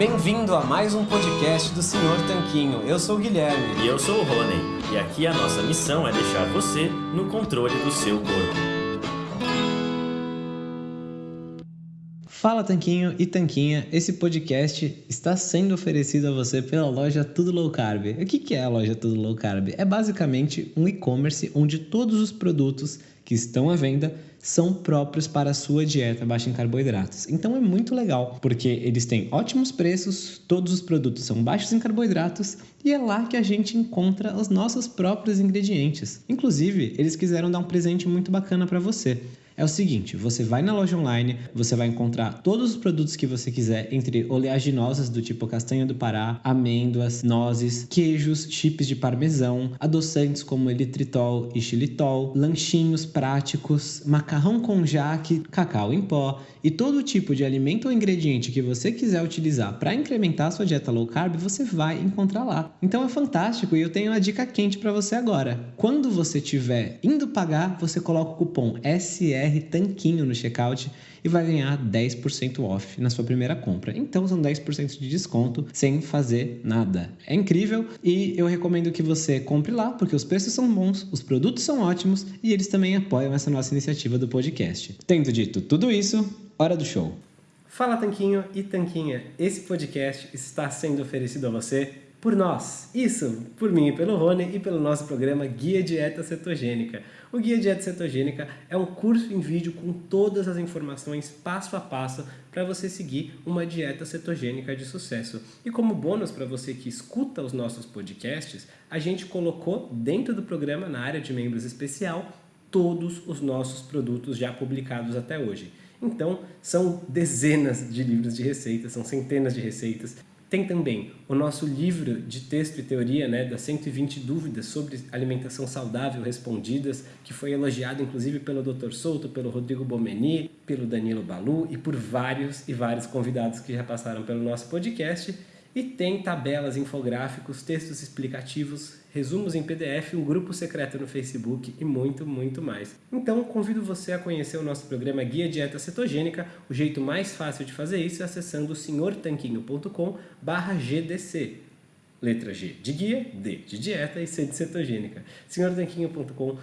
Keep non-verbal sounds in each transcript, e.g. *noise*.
Bem-vindo a mais um podcast do Senhor Tanquinho. Eu sou o Guilherme. E eu sou o Rony. E aqui a nossa missão é deixar você no controle do seu corpo. Fala Tanquinho e Tanquinha, esse podcast está sendo oferecido a você pela loja Tudo Low Carb. O que é a loja Tudo Low Carb? É basicamente um e-commerce onde todos os produtos que estão à venda são próprios para a sua dieta baixa em carboidratos. Então é muito legal, porque eles têm ótimos preços, todos os produtos são baixos em carboidratos e é lá que a gente encontra os nossos próprios ingredientes. Inclusive, eles quiseram dar um presente muito bacana para você é o seguinte: você vai na loja online, você vai encontrar todos os produtos que você quiser, entre oleaginosas do tipo castanha do Pará, amêndoas, nozes, queijos, chips de parmesão, adoçantes como elitritol e xilitol, lanchinhos práticos, macarrão com jaque, cacau em pó e todo tipo de alimento ou ingrediente que você quiser utilizar para incrementar a sua dieta low carb, você vai encontrar lá. Então é fantástico e eu tenho uma dica quente para você agora. Quando você estiver indo pagar, você coloca o cupom SR BR Tanquinho no checkout e vai ganhar 10% off na sua primeira compra. Então são 10% de desconto sem fazer nada. É incrível e eu recomendo que você compre lá porque os preços são bons, os produtos são ótimos e eles também apoiam essa nossa iniciativa do podcast. Tendo dito tudo isso, hora do show. Fala Tanquinho e Tanquinha, esse podcast está sendo oferecido a você por nós. Isso, por mim pelo Rony e pelo nosso programa Guia Dieta Cetogênica. O Guia Dieta Cetogênica é um curso em vídeo com todas as informações passo a passo para você seguir uma dieta cetogênica de sucesso. E como bônus para você que escuta os nossos podcasts, a gente colocou dentro do programa, na área de membros especial, todos os nossos produtos já publicados até hoje. Então, são dezenas de livros de receitas, são centenas de receitas tem também o nosso livro de texto e teoria, né, das 120 dúvidas sobre alimentação saudável respondidas, que foi elogiado inclusive pelo Dr. Souto, pelo Rodrigo Bomeni, pelo Danilo Balu e por vários e vários convidados que já passaram pelo nosso podcast. E tem tabelas, infográficos, textos explicativos, resumos em PDF, um grupo secreto no Facebook e muito, muito mais. Então, convido você a conhecer o nosso programa Guia Dieta Cetogênica. O jeito mais fácil de fazer isso é acessando senhortanquinho.com GDC. Letra G de guia, D de dieta e C de cetogênica. senhortanquinho.com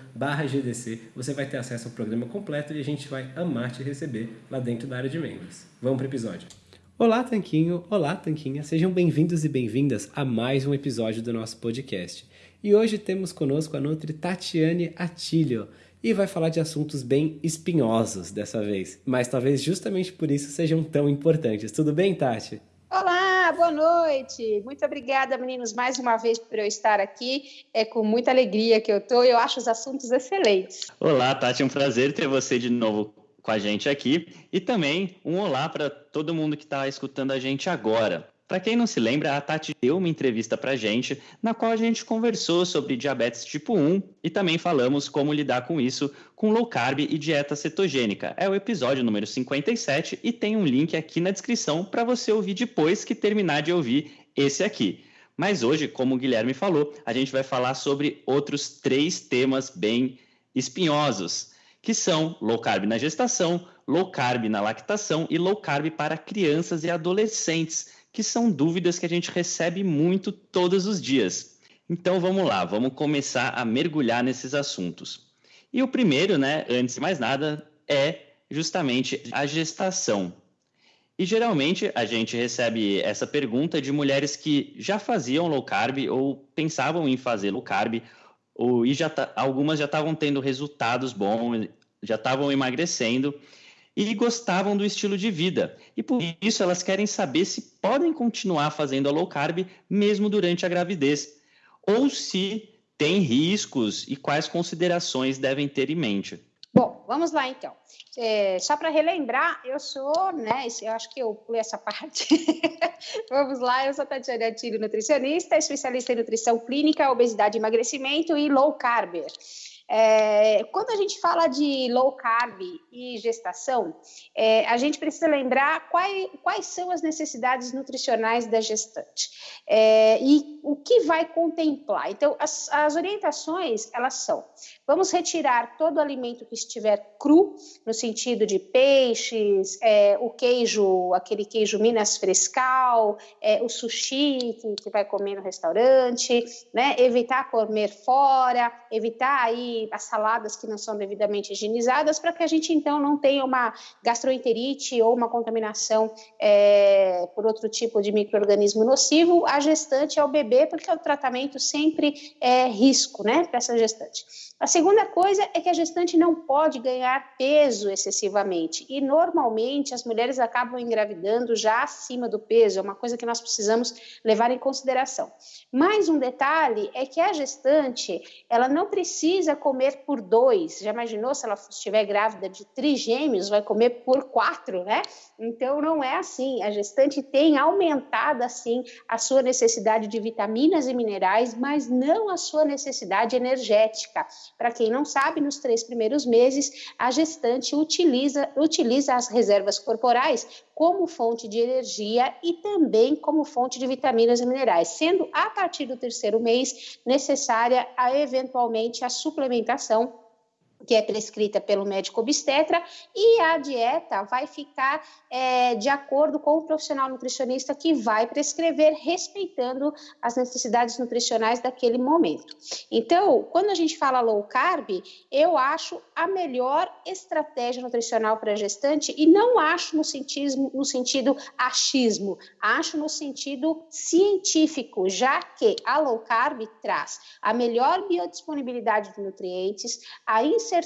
GDC. Você vai ter acesso ao programa completo e a gente vai amar te receber lá dentro da área de membros. Vamos para o episódio. Olá, Tanquinho! Olá, Tanquinha! Sejam bem-vindos e bem-vindas a mais um episódio do nosso podcast. E hoje temos conosco a Nutri Tatiane Atilio e vai falar de assuntos bem espinhosos dessa vez, mas talvez justamente por isso sejam tão importantes. Tudo bem, Tati? Olá, boa noite. Muito obrigada, meninos, mais uma vez por eu estar aqui. É com muita alegria que eu estou. Eu acho os assuntos excelentes. Olá, Tati, é um prazer ter você de novo com a gente aqui. E também um olá para todo mundo que está escutando a gente agora. Para quem não se lembra, a Tati deu uma entrevista para gente, na qual a gente conversou sobre diabetes tipo 1 e também falamos como lidar com isso com low carb e dieta cetogênica. É o episódio número 57 e tem um link aqui na descrição para você ouvir depois que terminar de ouvir esse aqui. Mas hoje, como o Guilherme falou, a gente vai falar sobre outros três temas bem espinhosos que são low carb na gestação, low carb na lactação e low carb para crianças e adolescentes, que são dúvidas que a gente recebe muito todos os dias. Então vamos lá, vamos começar a mergulhar nesses assuntos. E o primeiro, né, antes de mais nada, é justamente a gestação. E geralmente a gente recebe essa pergunta de mulheres que já faziam low carb ou pensavam em fazer low carb ou, e já tá, algumas já estavam tendo resultados bons, já estavam emagrecendo e gostavam do estilo de vida. E por isso elas querem saber se podem continuar fazendo a low carb mesmo durante a gravidez, ou se tem riscos e quais considerações devem ter em mente. Bom, vamos lá então. É, só para relembrar, eu sou, né? Eu acho que eu pulei essa *laughs* parte. vamos lá, eu sou Tatiana Atilho, nutricionista, especialista em nutrição clínica, obesidade e emagrecimento e low carb. É, quando a gente fala de low carb e gestação, é, a gente precisa lembrar quais, quais são as necessidades nutricionais da gestante é, e o que vai contemplar. Então, as, as orientações, elas são, vamos retirar todo alimento que estiver cru, no sentido de peixes, é, o queijo, aquele queijo Minas Frescal, é, o sushi que, que vai comer no restaurante, né? evitar comer fora, evitar aí as saladas que não são devidamente higienizadas, para que a gente então não tenha uma gastroenterite ou uma contaminação é, por outro tipo de microorganismo nocivo a gestante ao bebê, porque o tratamento sempre é risco, né, para essa gestante. A segunda coisa é que a gestante não pode ganhar peso excessivamente e normalmente as mulheres acabam engravidando já acima do peso, é uma coisa que nós precisamos levar em consideração. Mais um detalhe é que a gestante, ela não precisa comer por dois. Já imaginou se ela estiver grávida de trigêmeos, vai comer por quatro, né? Então não é assim. A gestante tem aumentado assim a sua necessidade de vitaminas e minerais, mas não a sua necessidade energética. Para quem não sabe, nos três primeiros meses, a gestante utiliza, utiliza as reservas corporais como fonte de energia e também como fonte de vitaminas e minerais, sendo a partir do terceiro mês necessária a eventualmente a suplementação que é prescrita pelo médico obstetra, e a dieta vai ficar é, de acordo com o profissional nutricionista que vai prescrever, respeitando as necessidades nutricionais daquele momento. Então, quando a gente fala low carb, eu acho a melhor estratégia nutricional para gestante, e não acho no sentido, no sentido achismo, acho no sentido científico, já que a low carb traz a melhor biodisponibilidade de nutrientes, a inserção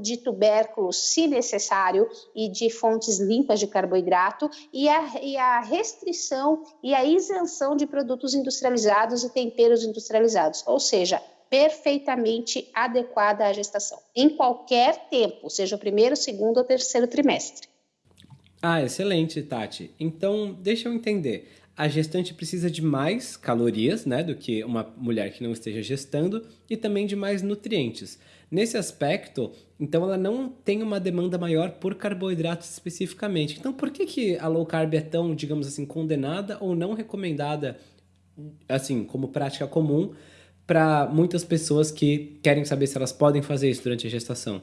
de tubérculos, se necessário, e de fontes limpas de carboidrato, e a, e a restrição e a isenção de produtos industrializados e temperos industrializados, ou seja, perfeitamente adequada à gestação, em qualquer tempo, seja o primeiro, segundo ou terceiro trimestre. Ah, excelente, Tati. Então, deixa eu entender. A gestante precisa de mais calorias, né, do que uma mulher que não esteja gestando e também de mais nutrientes. Nesse aspecto, então ela não tem uma demanda maior por carboidratos especificamente. Então, por que, que a low carb é tão, digamos assim, condenada ou não recomendada, assim, como prática comum para muitas pessoas que querem saber se elas podem fazer isso durante a gestação?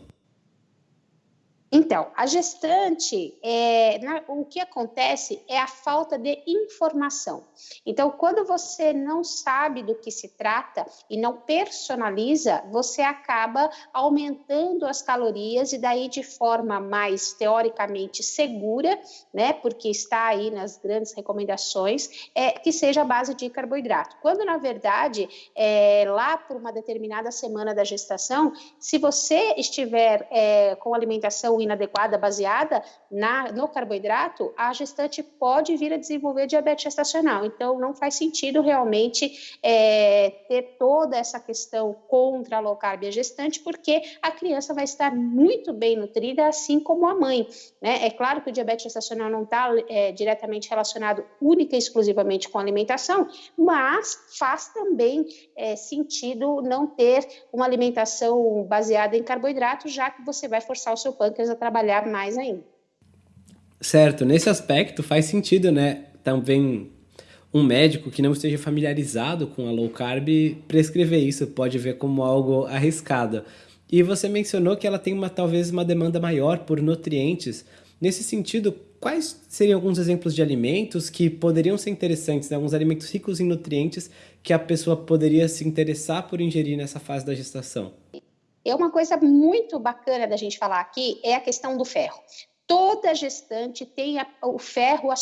Então, a gestante, é, na, o que acontece é a falta de informação. Então, quando você não sabe do que se trata e não personaliza, você acaba aumentando as calorias e daí de forma mais teoricamente segura, né? Porque está aí nas grandes recomendações, é, que seja a base de carboidrato. Quando na verdade, é, lá por uma determinada semana da gestação, se você estiver é, com alimentação inadequada baseada na, no carboidrato, a gestante pode vir a desenvolver diabetes gestacional. Então, não faz sentido realmente é, ter toda essa questão contra a low carb a gestante, porque a criança vai estar muito bem nutrida, assim como a mãe. Né? É claro que o diabetes gestacional não está é, diretamente relacionado única e exclusivamente com a alimentação, mas faz também é, sentido não ter uma alimentação baseada em carboidrato, já que você vai forçar o seu pâncreas a trabalhar mais ainda. Certo, nesse aspecto faz sentido, né? Também um médico que não esteja familiarizado com a low carb prescrever isso, pode ver como algo arriscado. E você mencionou que ela tem uma talvez uma demanda maior por nutrientes. Nesse sentido, quais seriam alguns exemplos de alimentos que poderiam ser interessantes, né? alguns alimentos ricos em nutrientes que a pessoa poderia se interessar por ingerir nessa fase da gestação? É uma coisa muito bacana da gente falar aqui é a questão do ferro. Toda gestante tem a, o ferro, a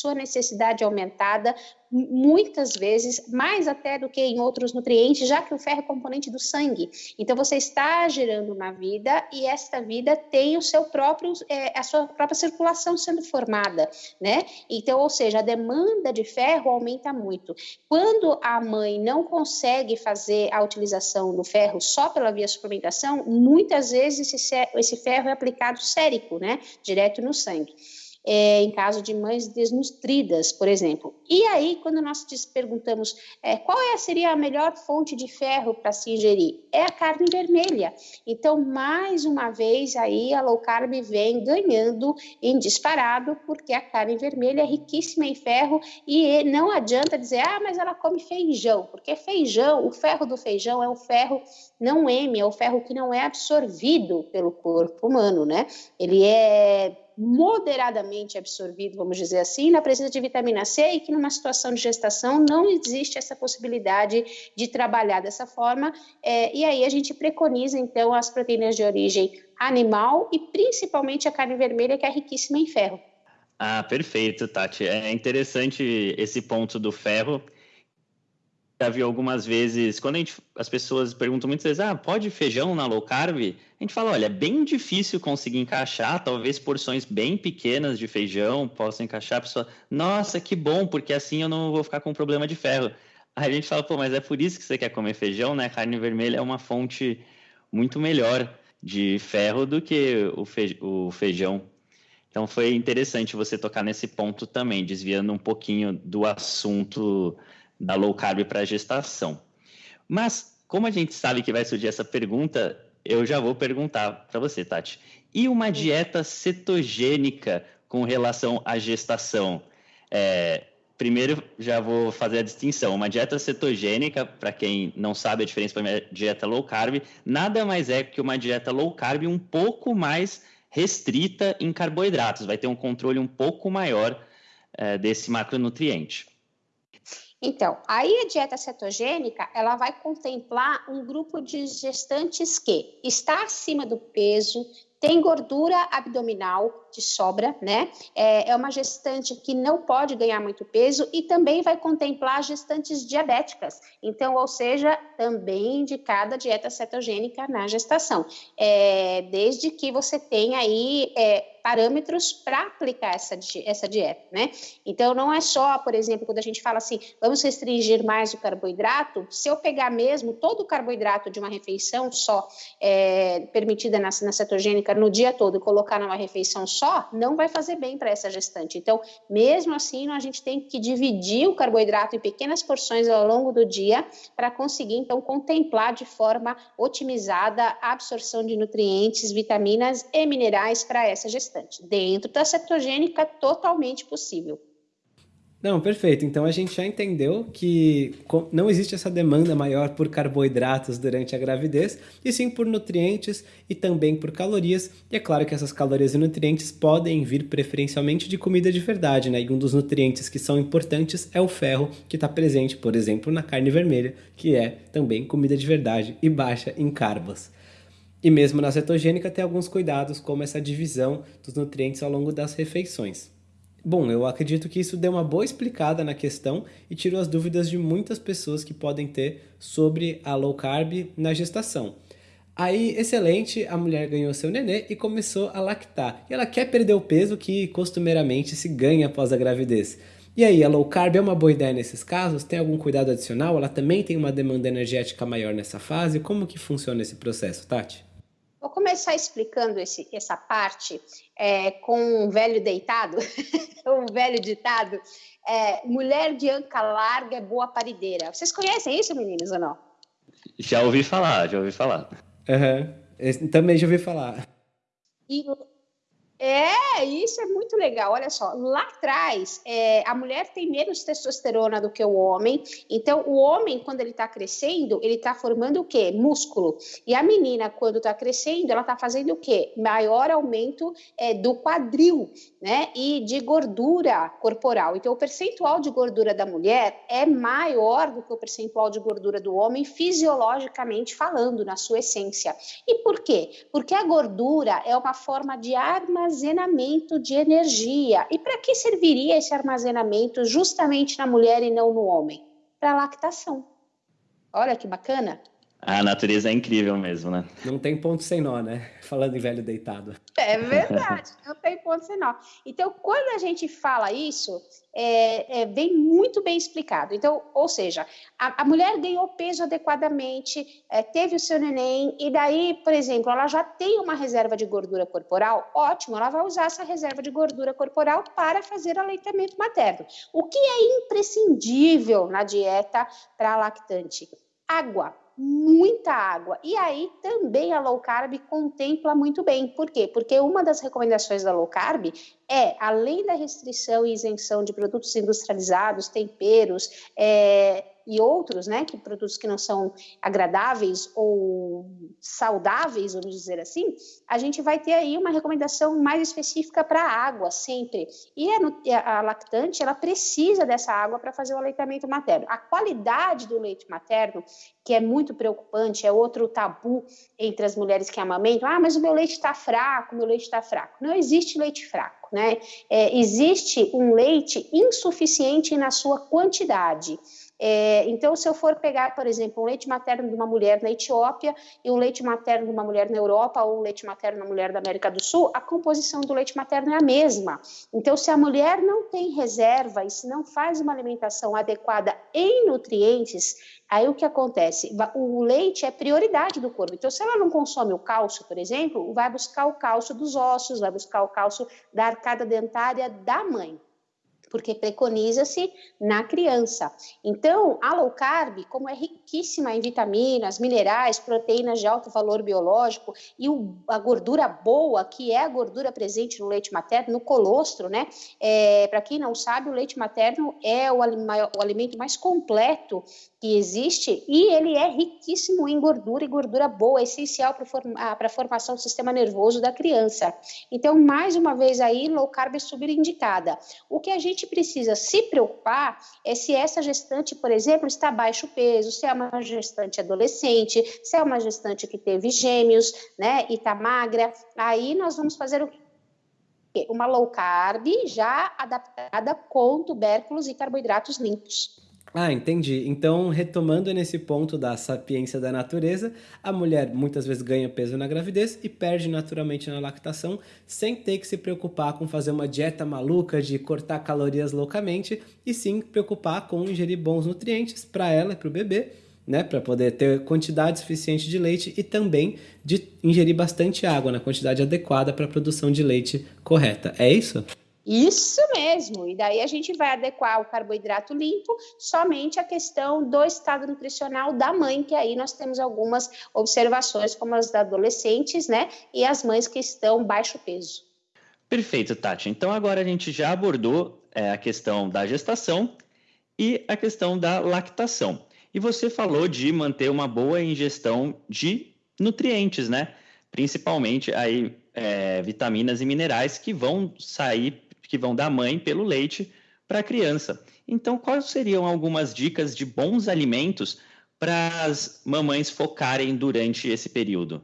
sua necessidade aumentada muitas vezes, mais até do que em outros nutrientes, já que o ferro é componente do sangue. Então você está gerando uma vida e esta vida tem o seu próprio, é, a sua própria circulação sendo formada, né? Então, ou seja, a demanda de ferro aumenta muito. Quando a mãe não consegue fazer a utilização do ferro só pela via suplementação, muitas vezes esse, esse ferro é aplicado sérico, né? Direto no sangue. É, em caso de mães desnutridas, por exemplo. E aí, quando nós te perguntamos é, qual é, seria a melhor fonte de ferro para se ingerir, é a carne vermelha. Então, mais uma vez, aí a low carb vem ganhando em disparado, porque a carne vermelha é riquíssima em ferro e não adianta dizer, ah, mas ela come feijão, porque feijão, o ferro do feijão é o ferro não M, é o ferro que não é absorvido pelo corpo humano, né? Ele é moderadamente absorvido, vamos dizer assim, na presença de vitamina C e que numa situação de gestação não existe essa possibilidade de trabalhar dessa forma. É, e aí a gente preconiza, então, as proteínas de origem animal e principalmente a carne vermelha, que é riquíssima em ferro. Ah, perfeito, Tati. É interessante esse ponto do ferro já vi algumas vezes, quando gente, as pessoas perguntam muitas vezes, ah, pode feijão na low carb? A gente fala, olha, é bem difícil conseguir encaixar, talvez porções bem pequenas de feijão possam encaixar. A pessoa, nossa, que bom, porque assim eu não vou ficar com problema de ferro. Aí a gente fala, pô, mas é por isso que você quer comer feijão, né? Carne vermelha é uma fonte muito melhor de ferro do que o feijão. Então foi interessante você tocar nesse ponto também, desviando um pouquinho do assunto da low carb para a gestação. Mas, como a gente sabe que vai surgir essa pergunta, eu já vou perguntar para você, Tati. E uma dieta cetogênica com relação à gestação? É, primeiro, já vou fazer a distinção. Uma dieta cetogênica, para quem não sabe a diferença para uma dieta low carb, nada mais é que uma dieta low carb um pouco mais restrita em carboidratos. Vai ter um controle um pouco maior é, desse macronutriente. Então, aí a dieta cetogênica, ela vai contemplar um grupo de gestantes que está acima do peso, tem gordura abdominal de sobra, né? É, é, uma gestante que não pode ganhar muito peso e também vai contemplar gestantes diabéticas. Então, ou seja, também indicada dieta cetogênica na gestação. É, desde que você tenha aí é, parâmetros para aplicar essa, essa dieta, né? Então, não é só, por exemplo, quando a gente fala assim, vamos restringir mais o carboidrato, se eu pegar mesmo todo o carboidrato de uma refeição só, é, permitida na, na cetogênica no dia todo e colocar numa refeição só, não vai fazer bem para essa gestante. Então, mesmo assim, a gente tem que dividir o carboidrato em pequenas porções ao longo do dia para conseguir, então, contemplar de forma otimizada a absorção de nutrientes, vitaminas e minerais para essa gestante. Dentro da cetogênica, totalmente possível. Não, perfeito. Então a gente já entendeu que não existe essa demanda maior por carboidratos durante a gravidez, e sim por nutrientes e também por calorias. E é claro que essas calorias e nutrientes podem vir preferencialmente de comida de verdade, né? E um dos nutrientes que são importantes é o ferro, que está presente, por exemplo, na carne vermelha, que é também comida de verdade e baixa em carbos. E mesmo na cetogênica tem alguns cuidados, como essa divisão dos nutrientes ao longo das refeições. Bom, eu acredito que isso deu uma boa explicada na questão e tirou as dúvidas de muitas pessoas que podem ter sobre a low carb na gestação. Aí, excelente, a mulher ganhou seu nenê e começou a lactar. E ela quer perder o peso que costumeiramente se ganha após a gravidez. E aí, a low carb é uma boa ideia nesses casos? Tem algum cuidado adicional? Ela também tem uma demanda energética maior nessa fase? Como que funciona esse processo, Tati? Vou começar explicando esse, essa parte é, com um velho deitado, *laughs* um velho ditado. É, mulher de anca larga é boa parideira. Vocês conhecem isso, meninos, ou não? Já ouvi falar, já ouvi falar. Uhum. Também já ouvi falar. E é, isso é muito legal. Olha só, lá atrás, é, a mulher tem menos testosterona do que o homem. Então, o homem, quando ele está crescendo, ele está formando o quê? Músculo. E a menina, quando está crescendo, ela está fazendo o quê? Maior aumento é, do quadril, né? E de gordura corporal. Então, o percentual de gordura da mulher é maior do que o percentual de gordura do homem, fisiologicamente falando, na sua essência. E por quê? Porque a gordura é uma forma de armazenamento armazenamento de energia. E para que serviria esse armazenamento justamente na mulher e não no homem? Para lactação. Olha que bacana. A natureza é incrível mesmo, né? Não tem ponto sem nó, né? Falando em velho deitado. É verdade, não tem ponto sem nó. Então, quando a gente fala isso, é, é, vem muito bem explicado. Então, ou seja, a, a mulher ganhou peso adequadamente, é, teve o seu neném, e daí, por exemplo, ela já tem uma reserva de gordura corporal, ótimo, ela vai usar essa reserva de gordura corporal para fazer aleitamento materno. O que é imprescindível na dieta para lactante? Água muita água. E aí também a low carb contempla muito bem. Por quê? Porque uma das recomendações da low carb é, além da restrição e isenção de produtos industrializados, temperos, é, e outros, né, que produtos que não são agradáveis ou saudáveis, vamos dizer assim, a gente vai ter aí uma recomendação mais específica para a água sempre. E a, a, lactante, ela precisa dessa água para fazer o aleitamento materno. A qualidade do leite materno, que é muito preocupante, é outro tabu entre as mulheres que amamentam. Ah, mas o meu leite está fraco, meu leite está fraco. Não existe leite fraco, né? É, existe um leite insuficiente na sua quantidade. É, então, se eu for pegar, por exemplo, um leite materno de uma mulher na Etiópia e um leite materno de uma mulher na Europa ou um leite materno de uma mulher da América do Sul, a composição do leite materno é a mesma. Então, se a mulher não tem reserva e se não faz uma alimentação adequada em nutrientes, aí o que acontece? O leite é prioridade do corpo. Então, se ela não consome o cálcio, por exemplo, vai buscar o cálcio dos ossos, vai buscar o cálcio da arcada dentária da mãe porque preconiza-se na criança. Então, a low carb, como é riquíssima em vitaminas, minerais, proteínas de alto valor biológico e a gordura boa, que é a gordura presente no leite materno, no colostro, né? É, Para quem não sabe, o leite materno é o, o alimento mais completo que existe e ele é riquíssimo em gordura e gordura boa, essencial para a formação do sistema nervoso da criança. Então, mais uma vez aí, low carb é superindicada. O que a gente precisa se preocupar é se essa gestante, por exemplo, está baixo peso, se é uma gestante adolescente, se é uma gestante que teve gêmeos, né, e está magra, aí nós vamos fazer o? Uma low carb já adaptada com tubérculos e carboidratos limpos. Ah, entendi. Então, retomando nesse ponto da sapiência da natureza, a mulher muitas vezes ganha peso na gravidez e perde naturalmente na lactação, sem ter que se preocupar com fazer uma dieta maluca de cortar calorias loucamente, e sim preocupar com ingerir bons nutrientes para ela e para o bebê, né, para poder ter quantidade suficiente de leite e também de ingerir bastante água na quantidade adequada para a produção de leite correta. É isso? Isso mesmo, e daí a gente vai adequar o carboidrato limpo somente à questão do estado nutricional da mãe, que aí nós temos algumas observações, como as da adolescentes, né, e as mães que estão baixo peso. Perfeito, Tati. Então agora a gente já abordou é, a questão da gestação e a questão da lactação. E você falou de manter uma boa ingestão de nutrientes, né? Principalmente aí é, vitaminas e minerais que vão sair que vão da mãe pelo leite para a criança. Então, quais seriam algumas dicas de bons alimentos para as mamães focarem durante esse período?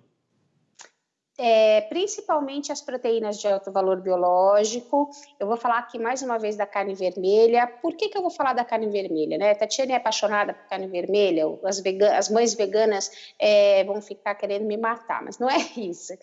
É, principalmente as proteínas de alto valor biológico. Eu vou falar aqui mais uma vez da carne vermelha. Por que, que eu vou falar da carne vermelha? Né? Tatiana é apaixonada por carne vermelha, as, as mães veganas é, vão ficar querendo me matar, mas não é *laughs* isso.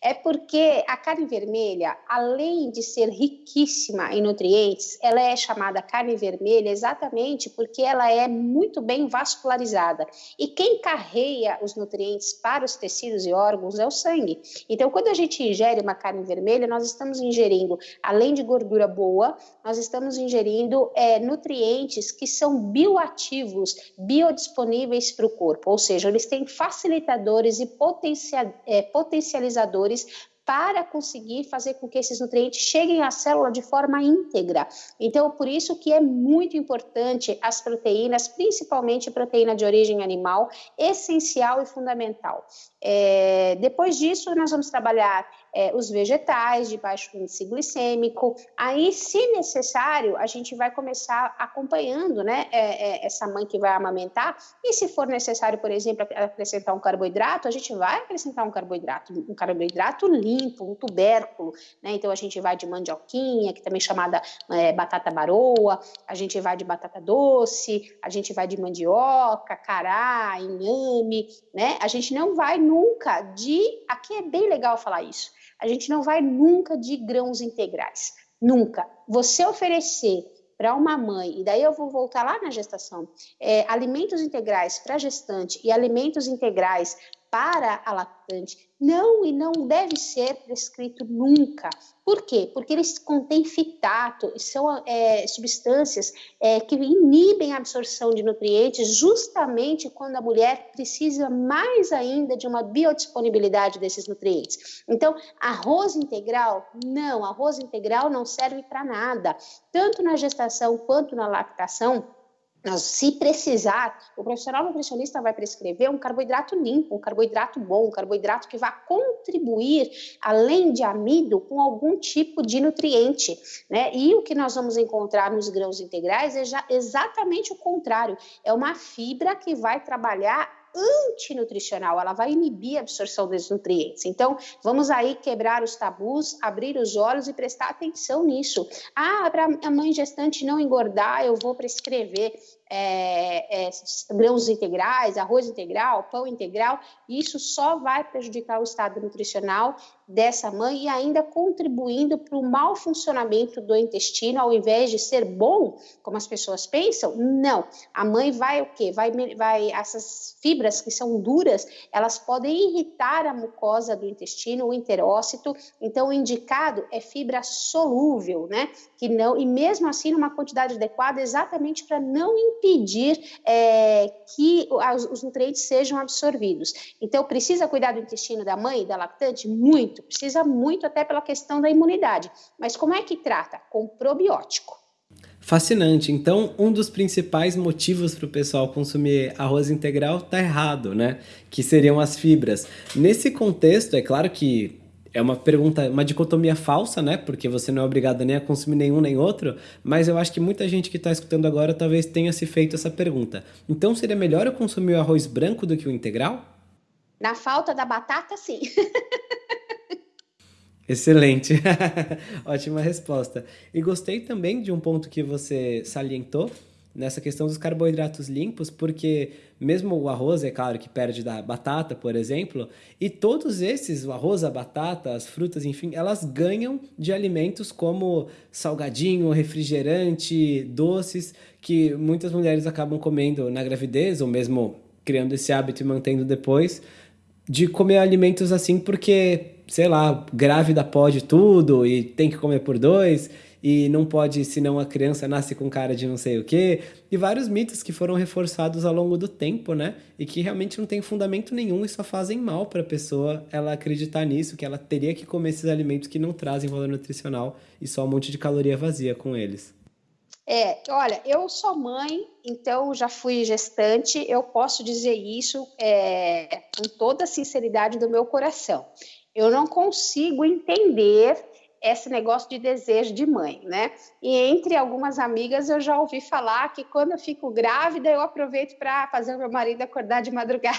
É porque a carne vermelha, além de ser riquíssima em nutrientes, ela é chamada carne vermelha exatamente porque ela é muito bem vascularizada. E quem carreia os nutrientes para os tecidos e órgãos é o sangue. Então, quando a gente ingere uma carne vermelha, nós estamos ingerindo, além de gordura boa, nós estamos ingerindo é, nutrientes que são bioativos, biodisponíveis para o corpo, ou seja, eles têm facilitadores e potencial, é, potencializadores para conseguir fazer com que esses nutrientes cheguem à célula de forma íntegra. Então, por isso que é muito importante as proteínas, principalmente proteína de origem animal, essencial e fundamental. É, depois disso, nós vamos trabalhar é, os vegetais de baixo índice glicêmico. Aí, se necessário, a gente vai começar acompanhando né, é, é, essa mãe que vai amamentar. E se for necessário, por exemplo, acrescentar um carboidrato, a gente vai acrescentar um carboidrato, um carboidrato limpo um tubérculo, né? Então a gente vai de mandioquinha, que também é chamada é, batata baroa, a gente vai de batata doce, a gente vai de mandioca, cará, inhame, né? A gente não vai nunca de, aqui é bem legal falar isso, a gente não vai nunca de grãos integrais, nunca. Você oferecer para uma mãe, e daí eu vou voltar lá na gestação, é, alimentos integrais para gestante e alimentos integrais para a lactante não e não deve ser prescrito nunca. Por quê? Porque eles contêm fitato, são é, substâncias é, que inibem a absorção de nutrientes justamente quando a mulher precisa mais ainda de uma biodisponibilidade desses nutrientes. Então, arroz integral, não, arroz integral não serve para nada, tanto na gestação quanto na lactação se precisar, o profissional nutricionista vai prescrever um carboidrato limpo, um carboidrato bom, um carboidrato que vai contribuir, além de amido, com algum tipo de nutriente. Né? E o que nós vamos encontrar nos grãos integrais é já exatamente o contrário: é uma fibra que vai trabalhar antinutricional, ela vai inibir a absorção desses nutrientes. Então, vamos aí quebrar os tabus, abrir os olhos e prestar atenção nisso. Ah, para a mãe gestante não engordar, eu vou prescrever é, é, grãos integrais, arroz integral, pão integral, isso só vai prejudicar o estado nutricional dessa mãe e ainda contribuindo para o mau funcionamento do intestino, ao invés de ser bom, como as pessoas pensam, não. A mãe vai o quê? Vai, vai essas fibras que são duras, elas podem irritar a mucosa do intestino, o enterócito. Então, o indicado é fibra solúvel, né? Que não e mesmo assim numa quantidade adequada, exatamente para não impedir é, que os nutrientes sejam absorvidos. Então, precisa cuidar do intestino da mãe, da lactante? Muito, precisa muito até pela questão da imunidade. Mas como é que trata? Com probiótico. Fascinante. Então, um dos principais motivos para o pessoal consumir arroz integral tá errado, né? Que seriam as fibras. Nesse contexto, é claro que é uma pergunta, uma dicotomia falsa, né? Porque você não é obrigado nem a consumir nenhum nem outro, mas eu acho que muita gente que está escutando agora talvez tenha se feito essa pergunta. Então seria melhor eu consumir o arroz branco do que o integral? Na falta da batata, sim. *laughs* Excelente. *laughs* Ótima resposta. E gostei também de um ponto que você salientou, nessa questão dos carboidratos limpos, porque mesmo o arroz, é claro que perde da batata, por exemplo, e todos esses, o arroz, a batata, as frutas, enfim, elas ganham de alimentos como salgadinho, refrigerante, doces, que muitas mulheres acabam comendo na gravidez, ou mesmo criando esse hábito e mantendo depois, de comer alimentos assim porque, sei lá, grávida pode tudo e tem que comer por dois e não pode, senão a criança nasce com cara de não sei o quê, e vários mitos que foram reforçados ao longo do tempo, né? E que realmente não tem fundamento nenhum e só fazem mal para a pessoa ela acreditar nisso, que ela teria que comer esses alimentos que não trazem valor nutricional e só um monte de caloria vazia com eles. É, olha, eu sou mãe, então já fui gestante, eu posso dizer isso é, com toda a sinceridade do meu coração. Eu não consigo entender esse negócio de desejo de mãe, né? E entre algumas amigas eu já ouvi falar que quando eu fico grávida eu aproveito para fazer o meu marido acordar de madrugada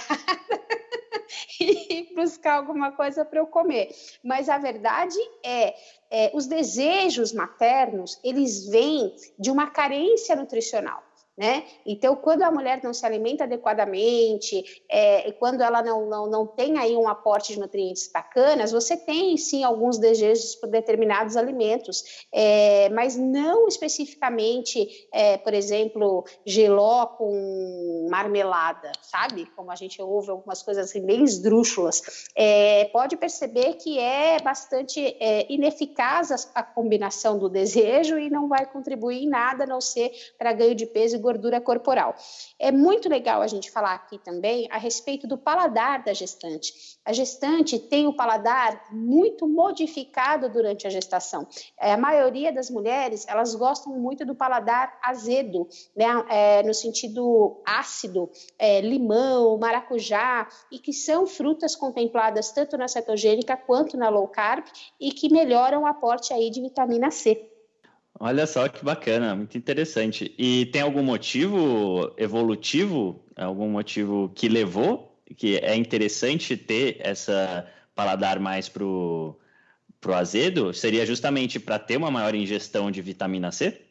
*laughs* e buscar alguma coisa para eu comer. Mas a verdade é, é, os desejos maternos eles vêm de uma carência nutricional né? Então, quando a mulher não se alimenta adequadamente, é, quando ela não, não, não tem aí um aporte de nutrientes bacanas, você tem sim alguns desejos por determinados alimentos, é, mas não especificamente, é, por exemplo, geló com marmelada, sabe? Como a gente ouve algumas coisas assim, bem esdrúxulas. É, pode perceber que é bastante é, ineficaz a, a combinação do desejo e não vai contribuir em nada, a não ser para ganho de peso e gordura corporal. É muito legal a gente falar aqui também a respeito do paladar da gestante. A gestante tem o paladar muito modificado durante a gestação. É, a maioria das mulheres, elas gostam muito do paladar azedo, né? É, no sentido ácido, é, limão, maracujá, e que são frutas contempladas tanto na cetogênica quanto na low carb e que melhoram o aporte aí de vitamina C. Olha só que bacana, muito interessante. E tem algum motivo evolutivo, algum motivo que levou, que é interessante ter essa paladar mais pro o azedo? Seria justamente para ter uma maior ingestão de vitamina C?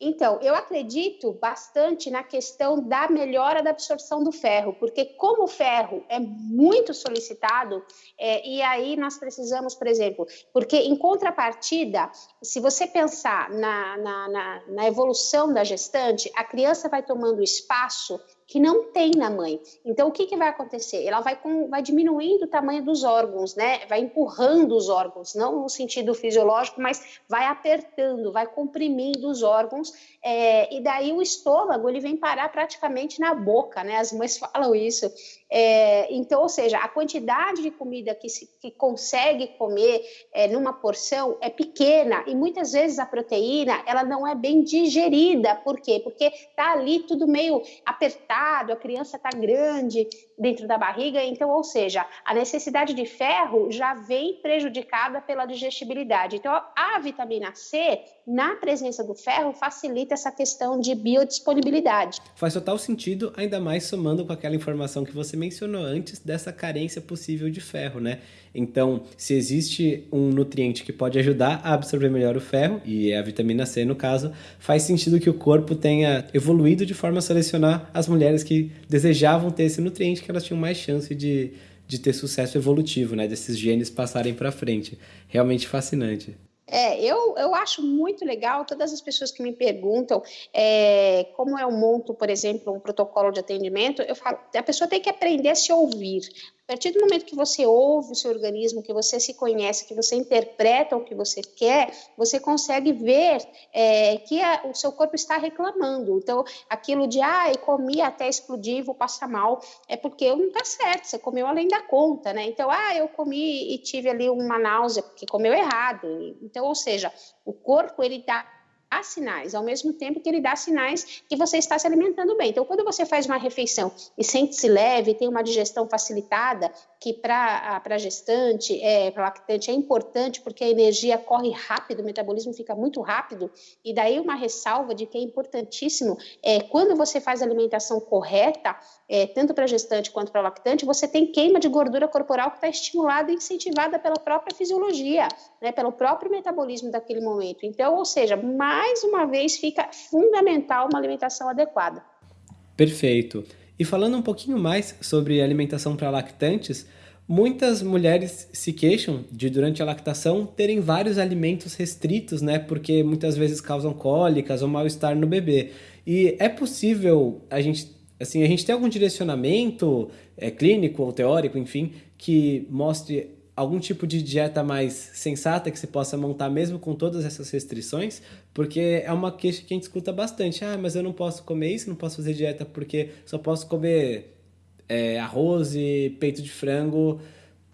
Então, eu acredito bastante na questão da melhora da absorção do ferro, porque como o ferro é muito solicitado, é, e aí nós precisamos, por exemplo, porque em contrapartida, se você pensar na, na, na, na evolução da gestante, a criança vai tomando espaço que não tem na mãe. Então, o que, que vai acontecer? Ela vai, com, vai diminuindo o tamanho dos órgãos, né? Vai empurrando os órgãos, não no sentido fisiológico, mas vai apertando, vai comprimindo os órgãos, é, e daí o estômago ele vem parar praticamente na boca, né? As mães *laughs* falam isso. É, então, ou seja, a quantidade de comida que, se, que consegue comer é, numa porção é pequena e muitas vezes a proteína ela não é bem digerida. Por quê? Porque está ali tudo meio apertado, a criança está grande dentro da barriga, então, ou seja, a necessidade de ferro já vem prejudicada pela digestibilidade. Então, a vitamina C, na presença do ferro, facilita essa questão de biodisponibilidade. Faz total sentido, ainda mais somando com aquela informação que você mencionou antes dessa carência possível de ferro, né? Então, se existe um nutriente que pode ajudar a absorver melhor o ferro, e é a vitamina C no caso, faz sentido que o corpo tenha evoluído de forma a selecionar as mulheres que desejavam ter esse nutriente, que elas tinham mais chance de, de ter sucesso evolutivo, né? Desses genes passarem para frente. Realmente fascinante. É, eu, eu acho muito legal todas as pessoas que me perguntam é, como eu monto, por exemplo, um protocolo de atendimento. Eu falo, a pessoa tem que aprender a se ouvir. A partir do momento que você ouve o seu organismo, que você se conhece, que você interpreta o que você quer, você consegue ver é, que a, o seu corpo está reclamando. Então, aquilo de, ah, eu comi até explodir, vou passar mal, é porque não está certo, você comeu além da conta, né? Então, ah, eu comi e tive ali uma náusea, porque comeu errado. Então, ou seja, o corpo, ele está dá sinais, ao mesmo tempo que ele dá sinais que você está se alimentando bem. Então, quando você faz uma refeição e sente-se leve, tem uma digestão facilitada, que para a gestante, é, para lactante, é importante porque a energia corre rápido, o metabolismo fica muito rápido, e daí uma ressalva de que é importantíssimo, é, quando você faz a alimentação correta, é, tanto para gestante quanto para lactante, você tem queima de gordura corporal que está estimulada e incentivada pela própria fisiologia, né, pelo próprio metabolismo daquele momento. Então, ou seja, mais uma vez fica fundamental uma alimentação adequada. Perfeito. E falando um pouquinho mais sobre alimentação para lactantes, muitas mulheres se queixam de durante a lactação terem vários alimentos restritos, né? Porque muitas vezes causam cólicas ou mal-estar no bebê. E é possível a gente assim, a gente tem algum direcionamento é, clínico ou teórico, enfim, que mostre algum tipo de dieta mais sensata que se possa montar mesmo com todas essas restrições? Porque é uma queixa que a gente escuta bastante. Ah, mas eu não posso comer isso, não posso fazer dieta porque só posso comer é, arroz e peito de frango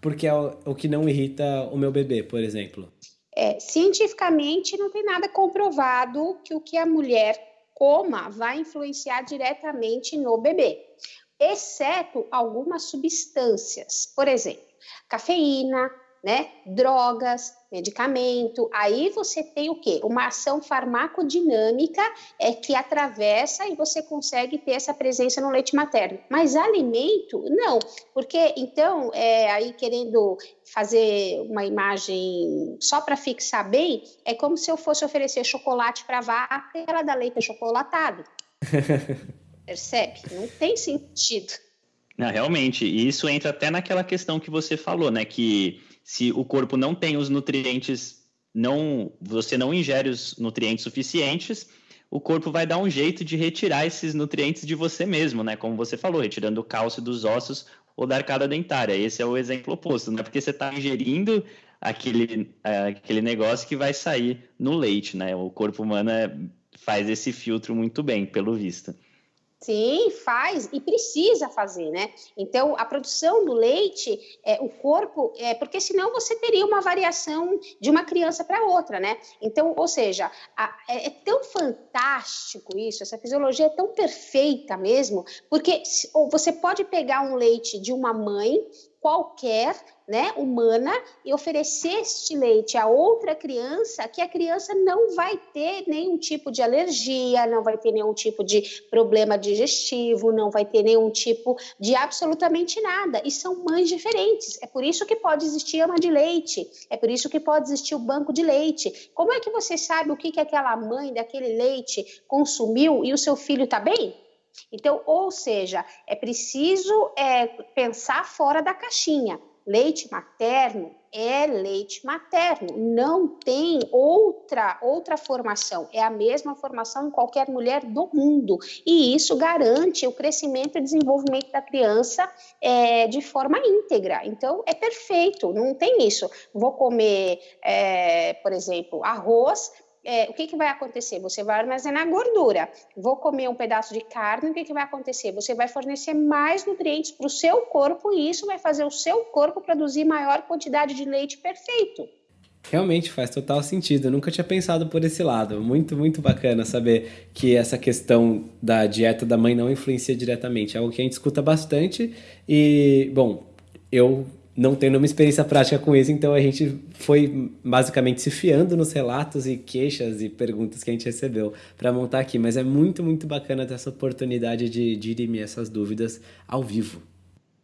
porque é o, o que não irrita o meu bebê, por exemplo. É, cientificamente não tem nada comprovado que o que a mulher coma vai influenciar diretamente no bebê, exceto algumas substâncias, por exemplo, cafeína, né, drogas, medicamento. Aí você tem o quê? Uma ação farmacodinâmica é que atravessa e você consegue ter essa presença no leite materno. Mas alimento, não, porque então, é, aí querendo fazer uma imagem só para fixar bem, é como se eu fosse oferecer chocolate para a vaca e ela dá leite chocolatado. *laughs* Percebe? Não tem sentido. Não, realmente, e isso entra até naquela questão que você falou, né? Que se o corpo não tem os nutrientes, não, você não ingere os nutrientes suficientes, o corpo vai dar um jeito de retirar esses nutrientes de você mesmo, né? Como você falou, retirando o cálcio dos ossos ou da arcada dentária. Esse é o exemplo oposto, não é porque você está ingerindo aquele, aquele negócio que vai sair no leite, né? O corpo humano é, faz esse filtro muito bem, pelo visto. Sim, faz e precisa fazer, né? Então, a produção do leite, é, o corpo, é, porque senão você teria uma variação de uma criança para outra, né? Então, ou seja, a, é, é, tão fantástico isso, essa fisiologia é tão perfeita mesmo, porque você pode pegar um leite de uma mãe qualquer, né, humana, e oferecer este leite a outra criança, que a criança não vai ter nenhum tipo de alergia, não vai ter nenhum tipo de problema digestivo, não vai ter nenhum tipo de absolutamente nada. E são mães diferentes. É por isso que pode existir ama de leite, é por isso que pode existir o banco de leite. Como é que você sabe o que, que aquela mãe daquele leite consumiu e o seu filho está bem? Então, ou seja, é preciso é, pensar fora da caixinha. Leite materno é leite materno, não tem outra outra formação, é a mesma formação em qualquer mulher do mundo e isso garante o crescimento e desenvolvimento da criança é, de forma íntegra. Então é perfeito, não tem isso. Vou comer, é, por exemplo, arroz é, o que, que vai acontecer? Você vai armazenar gordura. Vou comer um pedaço de carne, o que, que vai acontecer? Você vai fornecer mais nutrientes para o seu corpo e isso vai fazer o seu corpo produzir maior quantidade de leite perfeito. Realmente faz total sentido. Eu nunca tinha pensado por esse lado. Muito, muito bacana saber que essa questão da dieta da mãe não influencia diretamente. É algo que a gente escuta bastante. E, bom, eu não tem nenhuma experiência prática com isso, então a gente foi basicamente se fiando nos relatos e queixas e perguntas que a gente recebeu para montar aqui. Mas é muito, muito bacana ter essa oportunidade de dirimir essas dúvidas ao vivo.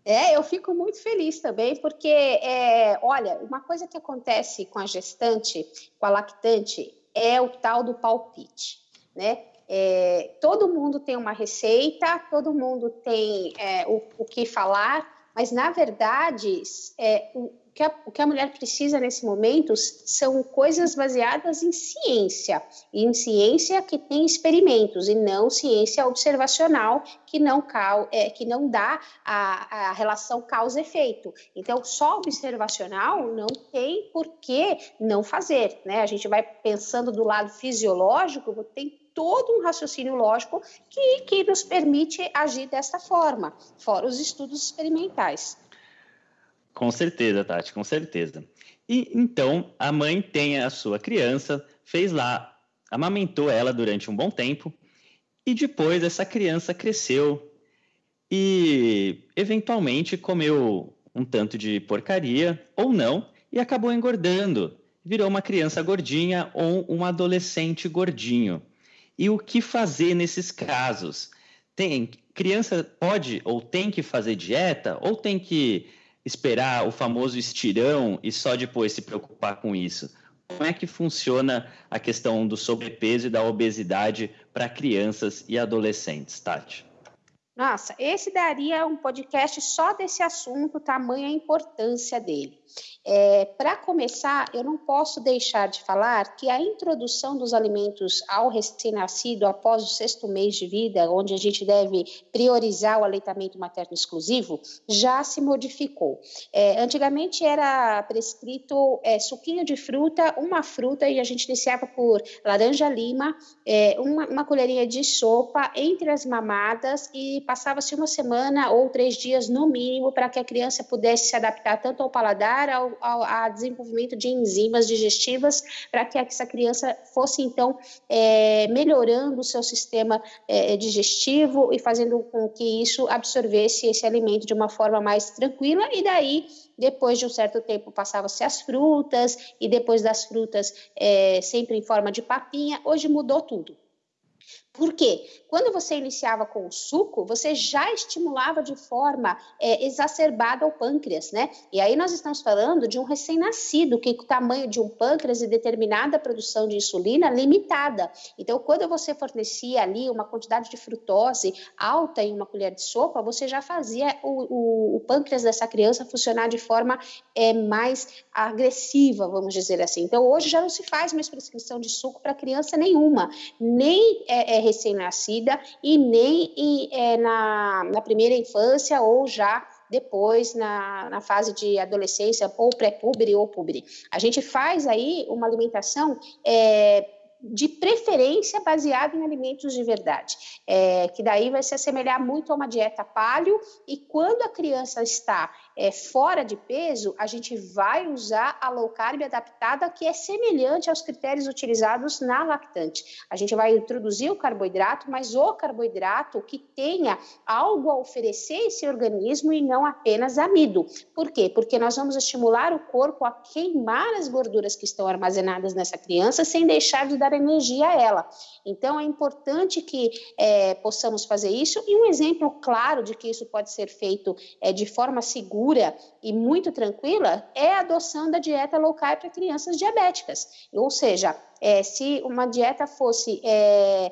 É, eu fico muito feliz também, porque, é, olha, uma coisa que acontece com a gestante, com a lactante, é o tal do palpite, né? É, todo mundo tem uma receita, todo mundo tem é, o, o que falar, mas, na verdade, é, o, que a, o que a mulher precisa nesse momento são coisas baseadas em ciência, e em ciência que tem experimentos, e não ciência observacional que não, é, que não dá a, a relação causa-efeito. Então, só observacional não tem por que não fazer. Né? A gente vai pensando do lado fisiológico, tem todo um raciocínio lógico que, que nos permite agir dessa forma, fora os estudos experimentais. Com certeza, Tati, com certeza. E então a mãe tem a sua criança, fez lá, amamentou ela durante um bom tempo, e depois essa criança cresceu e eventualmente comeu um tanto de porcaria ou não e acabou engordando. Virou uma criança gordinha ou um adolescente gordinho. E o que fazer nesses casos? Tem criança pode ou tem que fazer dieta ou tem que esperar o famoso estirão e só depois se preocupar com isso? Como é que funciona a questão do sobrepeso e da obesidade para crianças e adolescentes, Tati? Nossa, esse daria um podcast só desse assunto, tamanha a importância dele. É, Para começar, eu não posso deixar de falar que a introdução dos alimentos ao recém-nascido após o sexto mês de vida, onde a gente deve priorizar o aleitamento materno exclusivo, já se modificou. É, antigamente era prescrito é, suquinho de fruta, uma fruta, e a gente iniciava por laranja-lima, é, uma, uma colherinha de sopa entre as mamadas e passava-se uma semana ou três dias no mínimo para que a criança pudesse se adaptar tanto ao paladar, ao ao, ao desenvolvimento de enzimas digestivas para que essa criança fosse, então, é, melhorando o seu sistema é, digestivo e fazendo com que isso absorvesse esse alimento de uma forma mais tranquila e daí depois de um certo tempo passava-se as frutas e depois das frutas é, sempre em forma de papinha. Hoje mudou tudo. Por quê? Quando você iniciava com o suco, você já estimulava de forma é, exacerbada o pâncreas, né? E aí nós estamos falando de um recém-nascido, que o tamanho de um pâncreas e determinada produção de insulina limitada. Então, quando você fornecia ali uma quantidade de frutose alta em uma colher de sopa, você já fazia o, o, o pâncreas dessa criança funcionar de forma é, mais agressiva, vamos dizer assim. Então, hoje já não se faz mais prescrição de suco para criança nenhuma, nem é, é recém-nascida e nem em, é, na, na primeira infância ou já depois na, na fase de adolescência ou pré-pubre ou pubre. A gente faz aí uma alimentação é, de preferência baseado em alimentos de verdade, é, que daí vai se assemelhar muito a uma dieta paleo, e quando a criança está é, fora de peso, a gente vai usar a low carb adaptada, que é semelhante aos critérios utilizados na lactante. A gente vai introduzir o carboidrato, mas o carboidrato que tenha algo a oferecer esse organismo e não apenas amido. Por quê? Porque nós vamos estimular o corpo a queimar as gorduras que estão armazenadas nessa criança sem deixar de dar energia a ela. Então, é importante que é, possamos fazer isso. E um exemplo claro de que isso pode ser feito é, de forma segura e muito tranquila é a adoção da dieta low carb para crianças diabéticas. Ou seja, é, se uma dieta fosse é,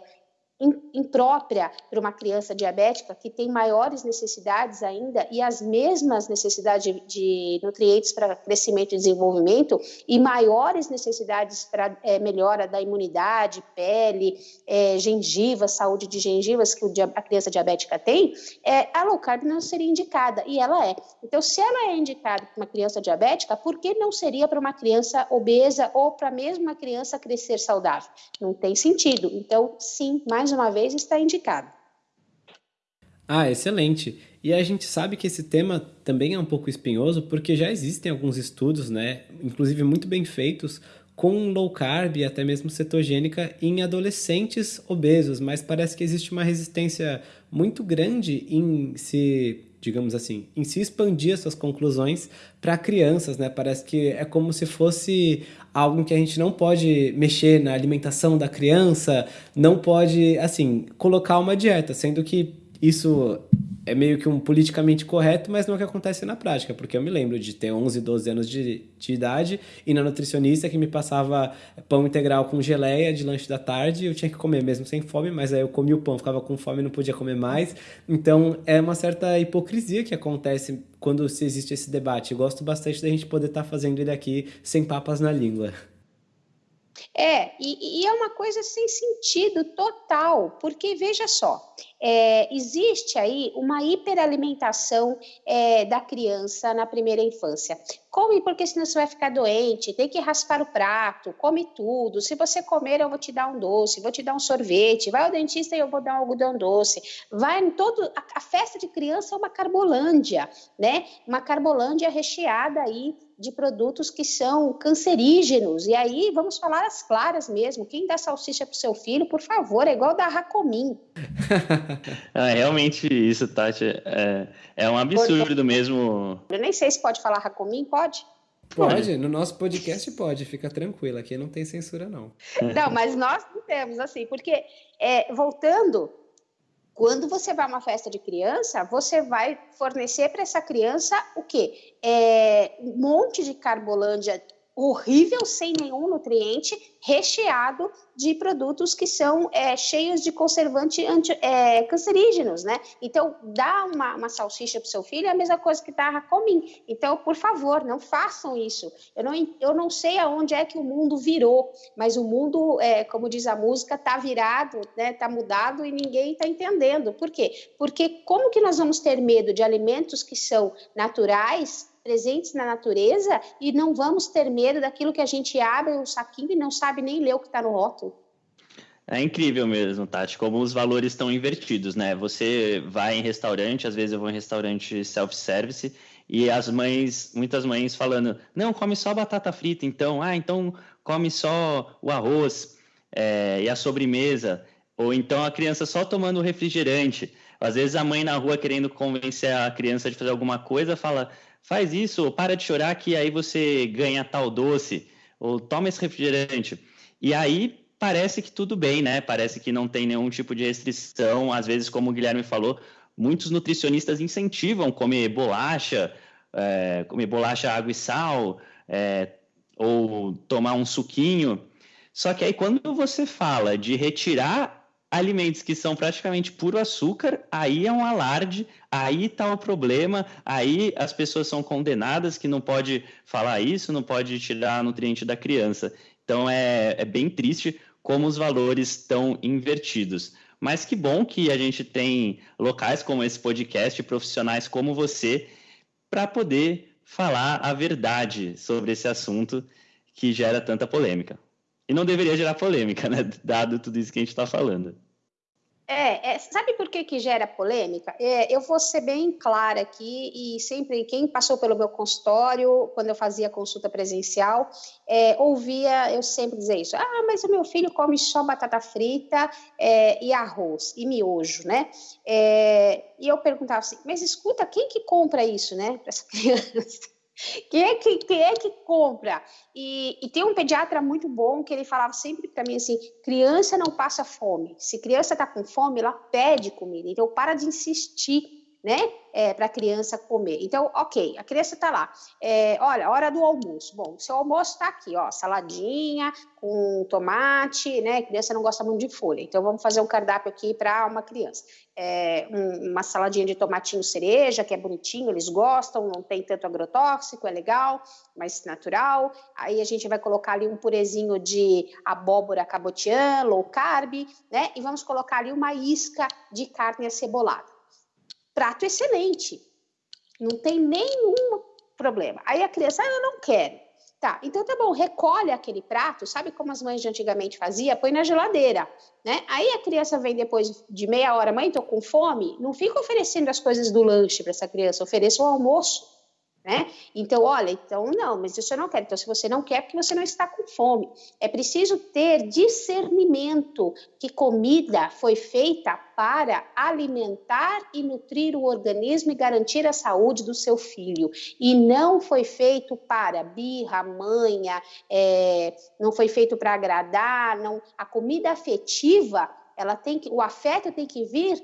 imprópria para uma criança diabética que tem maiores necessidades ainda e as mesmas necessidades de, nutrientes para crescimento e desenvolvimento e maiores necessidades para é, melhora da imunidade, pele, é, gengiva, saúde de gengivas que o, a criança diabética tem, é, a low carb não seria indicada e ela é. Então, se ela é indicada para uma criança diabética, por que não seria para uma criança obesa ou para mesmo uma criança crescer saudável? Não tem sentido. Então, sim, mais mais uma vez, está indicado. Ah, excelente. E a gente sabe que esse tema também é um pouco espinhoso porque já existem alguns estudos, né, inclusive muito bem feitos, com low carb e até mesmo cetogênica em adolescentes obesos, mas parece que existe uma resistência muito grande em se digamos assim, em se expandir essas conclusões para crianças, né? Parece que é como se fosse algo que a gente não pode mexer na alimentação da criança, não pode, assim, colocar uma dieta, sendo que isso é meio que um politicamente correto, mas não é o que acontece na prática, porque eu me lembro de ter 11, 12 anos de, de idade e na nutricionista que me passava pão integral com geleia de lanche da tarde, eu tinha que comer mesmo sem fome, mas aí eu comia o pão, ficava com fome não podia comer mais. Então é uma certa hipocrisia que acontece quando existe esse debate. Eu gosto bastante da gente poder estar tá fazendo ele aqui sem papas na língua. É, e, e, é uma coisa sem sentido total, porque veja só, é, existe aí uma hiperalimentação é, da criança na primeira infância. Come porque senão você vai ficar doente, tem que raspar o prato, come tudo. Se você comer, eu vou te dar um doce, vou te dar um sorvete. Vai ao dentista e eu vou dar um algodão doce. Vai em todo. A, a festa de criança é uma carbolândia, né? Uma carbolândia recheada aí de produtos que são cancerígenos. E aí, vamos falar as claras mesmo. Quem dá salsicha para o seu filho, por favor, é igual dar Racomim. é, *laughs* realmente, isso, Tati, é, é um absurdo mesmo. Eu nem sei se pode falar Racomim, pode? Pode, no nosso podcast pode, fica tranquilo, aqui não tem censura não. Não, mas nós não temos, assim, porque, é, voltando quando você vai a uma festa de criança, você vai fornecer para essa criança o quê? É, um monte de carbolândia horrível, sem nenhum nutriente, recheado de produtos que são é, cheios de conservantes é, cancerígenos, né? Então, dá uma, uma salsicha para o seu filho é a mesma coisa que dar comim. Então, por favor, não façam isso. Eu não, eu não sei aonde é que o mundo virou, mas o mundo, é, como diz a música, está virado, né? Está mudado e ninguém está entendendo. Por quê? Porque como que nós vamos ter medo de alimentos que são naturais presentes na natureza e não vamos ter medo daquilo que a gente abre um saquinho e não sabe nem ler o que está no rótulo. É incrível mesmo, Tati, como os valores estão invertidos, né? Você vai em restaurante, às vezes eu vou em restaurante self-service, e as mães, muitas mães falando, não, come só batata frita, então, ah, então come só o arroz é, e a sobremesa, ou então a criança só tomando refrigerante. Às vezes a mãe na rua querendo convencer a criança de fazer alguma coisa, fala, faz isso, ou para de chorar que aí você ganha tal doce, ou toma esse refrigerante. E aí parece que tudo bem, né? Parece que não tem nenhum tipo de restrição. Às vezes, como o Guilherme falou, muitos nutricionistas incentivam comer bolacha, é, comer bolacha, água e sal, é, ou tomar um suquinho. Só que aí, quando você fala de retirar alimentos que são praticamente puro açúcar, aí é um alarde, aí está o problema, aí as pessoas são condenadas que não pode falar isso, não pode tirar nutriente da criança. Então é, é bem triste como os valores estão invertidos. Mas que bom que a gente tem locais como esse podcast, profissionais como você, para poder falar a verdade sobre esse assunto que gera tanta polêmica. E não deveria gerar polêmica, né? Dado tudo isso que a gente está falando. É, é, sabe por que, que gera polêmica? É, eu vou ser bem clara aqui e sempre quem passou pelo meu consultório, quando eu fazia consulta presencial, é, ouvia eu sempre dizer isso. Ah, mas o meu filho come só batata frita é, e arroz e miojo, né? É, e eu perguntava assim, mas escuta, quem que compra isso, né, para essa *laughs* criança? Quem é que, quem é que compra? E, e, tem um pediatra muito bom que ele falava sempre para mim assim: criança não passa fome. Se criança está com fome, ela pede comida. Então, para de insistir né, é, para a criança comer. Então, ok, a criança está lá. É, olha, hora do almoço. Bom, seu almoço está aqui, ó, saladinha com tomate, né? A criança não gosta muito de folha, então vamos fazer um cardápio aqui para uma criança. É, um, uma saladinha de tomatinho cereja, que é bonitinho, eles gostam, não tem tanto agrotóxico, é legal, mais natural. Aí a gente vai colocar ali um purezinho de abóbora cabotiã, low carb, né? E vamos colocar ali uma isca de carne acebolada prato excelente. Não tem nenhum problema. Aí a criança, ah, eu não quero. Tá, então tá bom, recolhe aquele prato, sabe como as mães de antigamente faziam? Põe na geladeira, né? Aí a criança vem depois de meia hora, mãe, tô com fome, não fica oferecendo as coisas do lanche para essa criança, ofereça o almoço né? Então, olha, então não, mas isso eu não quero. Então, se você não quer, é porque você não está com fome. É preciso ter discernimento que comida foi feita para alimentar e nutrir o organismo e garantir a saúde do seu filho. E não foi feito para birra, manha, é, não foi feito para agradar. Não. A comida afetiva, ela tem que, o afeto tem que vir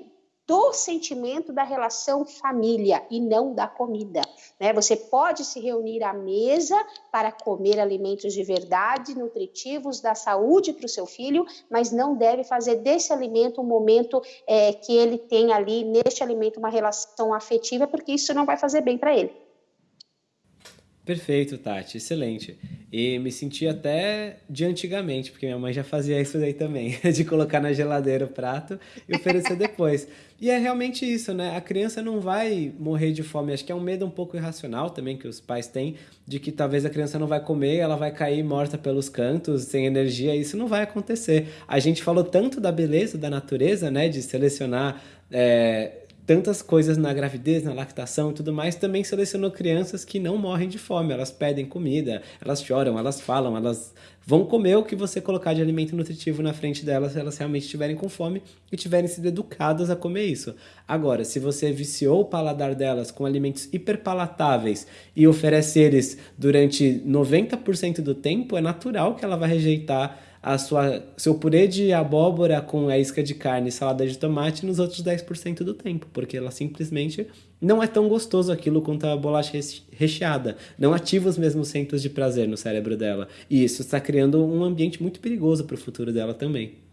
do sentimento da relação família e não da comida. Né? Você pode se reunir à mesa para comer alimentos de verdade, nutritivos, da saúde para o seu filho, mas não deve fazer desse alimento um momento é, que ele tem ali, neste alimento, uma relação afetiva, porque isso não vai fazer bem para ele. Perfeito, Tati, excelente. E me senti até de antigamente, porque minha mãe já fazia isso daí também, *laughs* de colocar na geladeira o prato e oferecer *laughs* depois. E é realmente isso, né? A criança não vai morrer de fome. Acho que é um medo um pouco irracional também que os pais têm, de que talvez a criança não vai comer, ela vai cair morta pelos cantos, sem energia. Isso não vai acontecer. A gente falou tanto da beleza da natureza, né? De selecionar. É tantas coisas na gravidez, na lactação e tudo mais, também selecionou crianças que não morrem de fome. Elas pedem comida, elas choram, elas falam, elas vão comer o que você colocar de alimento nutritivo na frente delas se elas realmente estiverem com fome e tiverem sido educadas a comer isso. Agora, se você viciou o paladar delas com alimentos hiperpalatáveis e oferece eles durante 90% do tempo, é natural que ela vai rejeitar a sua, seu purê de abóbora com a isca de carne e salada de tomate nos outros 10% do tempo, porque ela simplesmente não é tão gostoso aquilo quanto a bolacha recheada. Não ativa os mesmos centros de prazer no cérebro dela. E isso está criando um ambiente muito perigoso para o futuro dela também.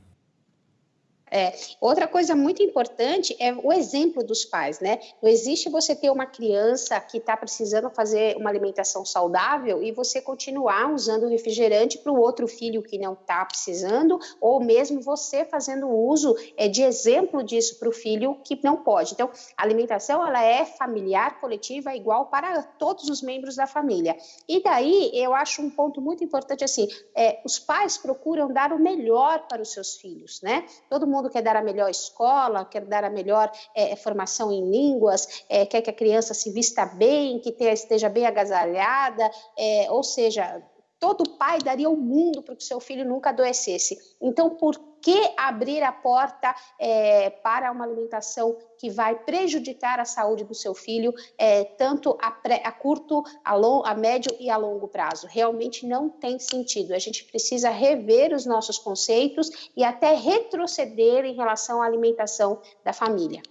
É, outra coisa muito importante é o exemplo dos pais, né? Não existe você ter uma criança que está precisando fazer uma alimentação saudável e você continuar usando refrigerante para o outro filho que não está precisando, ou mesmo você fazendo uso é, de exemplo disso para o filho que não pode. Então, a alimentação ela é familiar, coletiva, igual para todos os membros da família. E daí eu acho um ponto muito importante assim: é, os pais procuram dar o melhor para os seus filhos, né? Todo mundo mundo quer dar a melhor escola, quer dar a melhor é, formação em línguas, é, quer que a criança se vista bem, que tenha, esteja bem agasalhada, é, ou seja, todo pai daria o mundo para que seu filho nunca adoecesse. Então, por que abrir a porta é, para uma alimentação que vai prejudicar a saúde do seu filho, é, tanto a, pré, a curto, a, long, a médio e a longo prazo? Realmente não tem sentido. A gente precisa rever os nossos conceitos e até retroceder em relação à alimentação da família.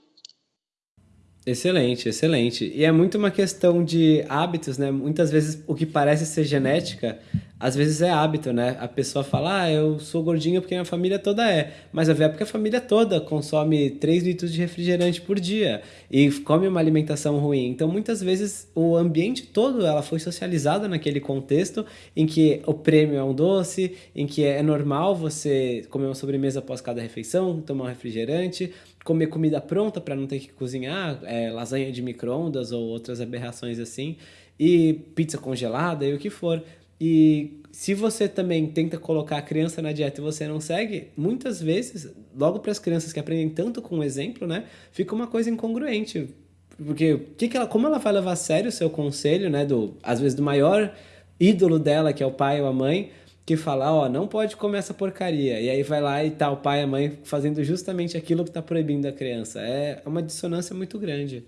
Excelente, excelente. E é muito uma questão de hábitos, né? Muitas vezes o que parece ser genética, às vezes é hábito, né? A pessoa fala, ah, eu sou gordinho porque minha família toda é. Mas a ver porque a família toda consome 3 litros de refrigerante por dia e come uma alimentação ruim. Então, muitas vezes, o ambiente todo, ela foi socializada naquele contexto em que o prêmio é um doce, em que é normal você comer uma sobremesa após cada refeição, tomar um refrigerante, comer comida pronta para não ter que cozinhar, é, lasanha de micro-ondas ou outras aberrações assim, e pizza congelada e o que for. E se você também tenta colocar a criança na dieta e você não segue, muitas vezes, logo para as crianças que aprendem tanto com o exemplo, né, fica uma coisa incongruente. Porque que que ela, como ela vai levar a sério o seu conselho, né, do às vezes do maior ídolo dela, que é o pai ou a mãe, que fala, ó, não pode comer essa porcaria. E aí vai lá e tá o pai e a mãe fazendo justamente aquilo que está proibindo a criança. É uma dissonância muito grande.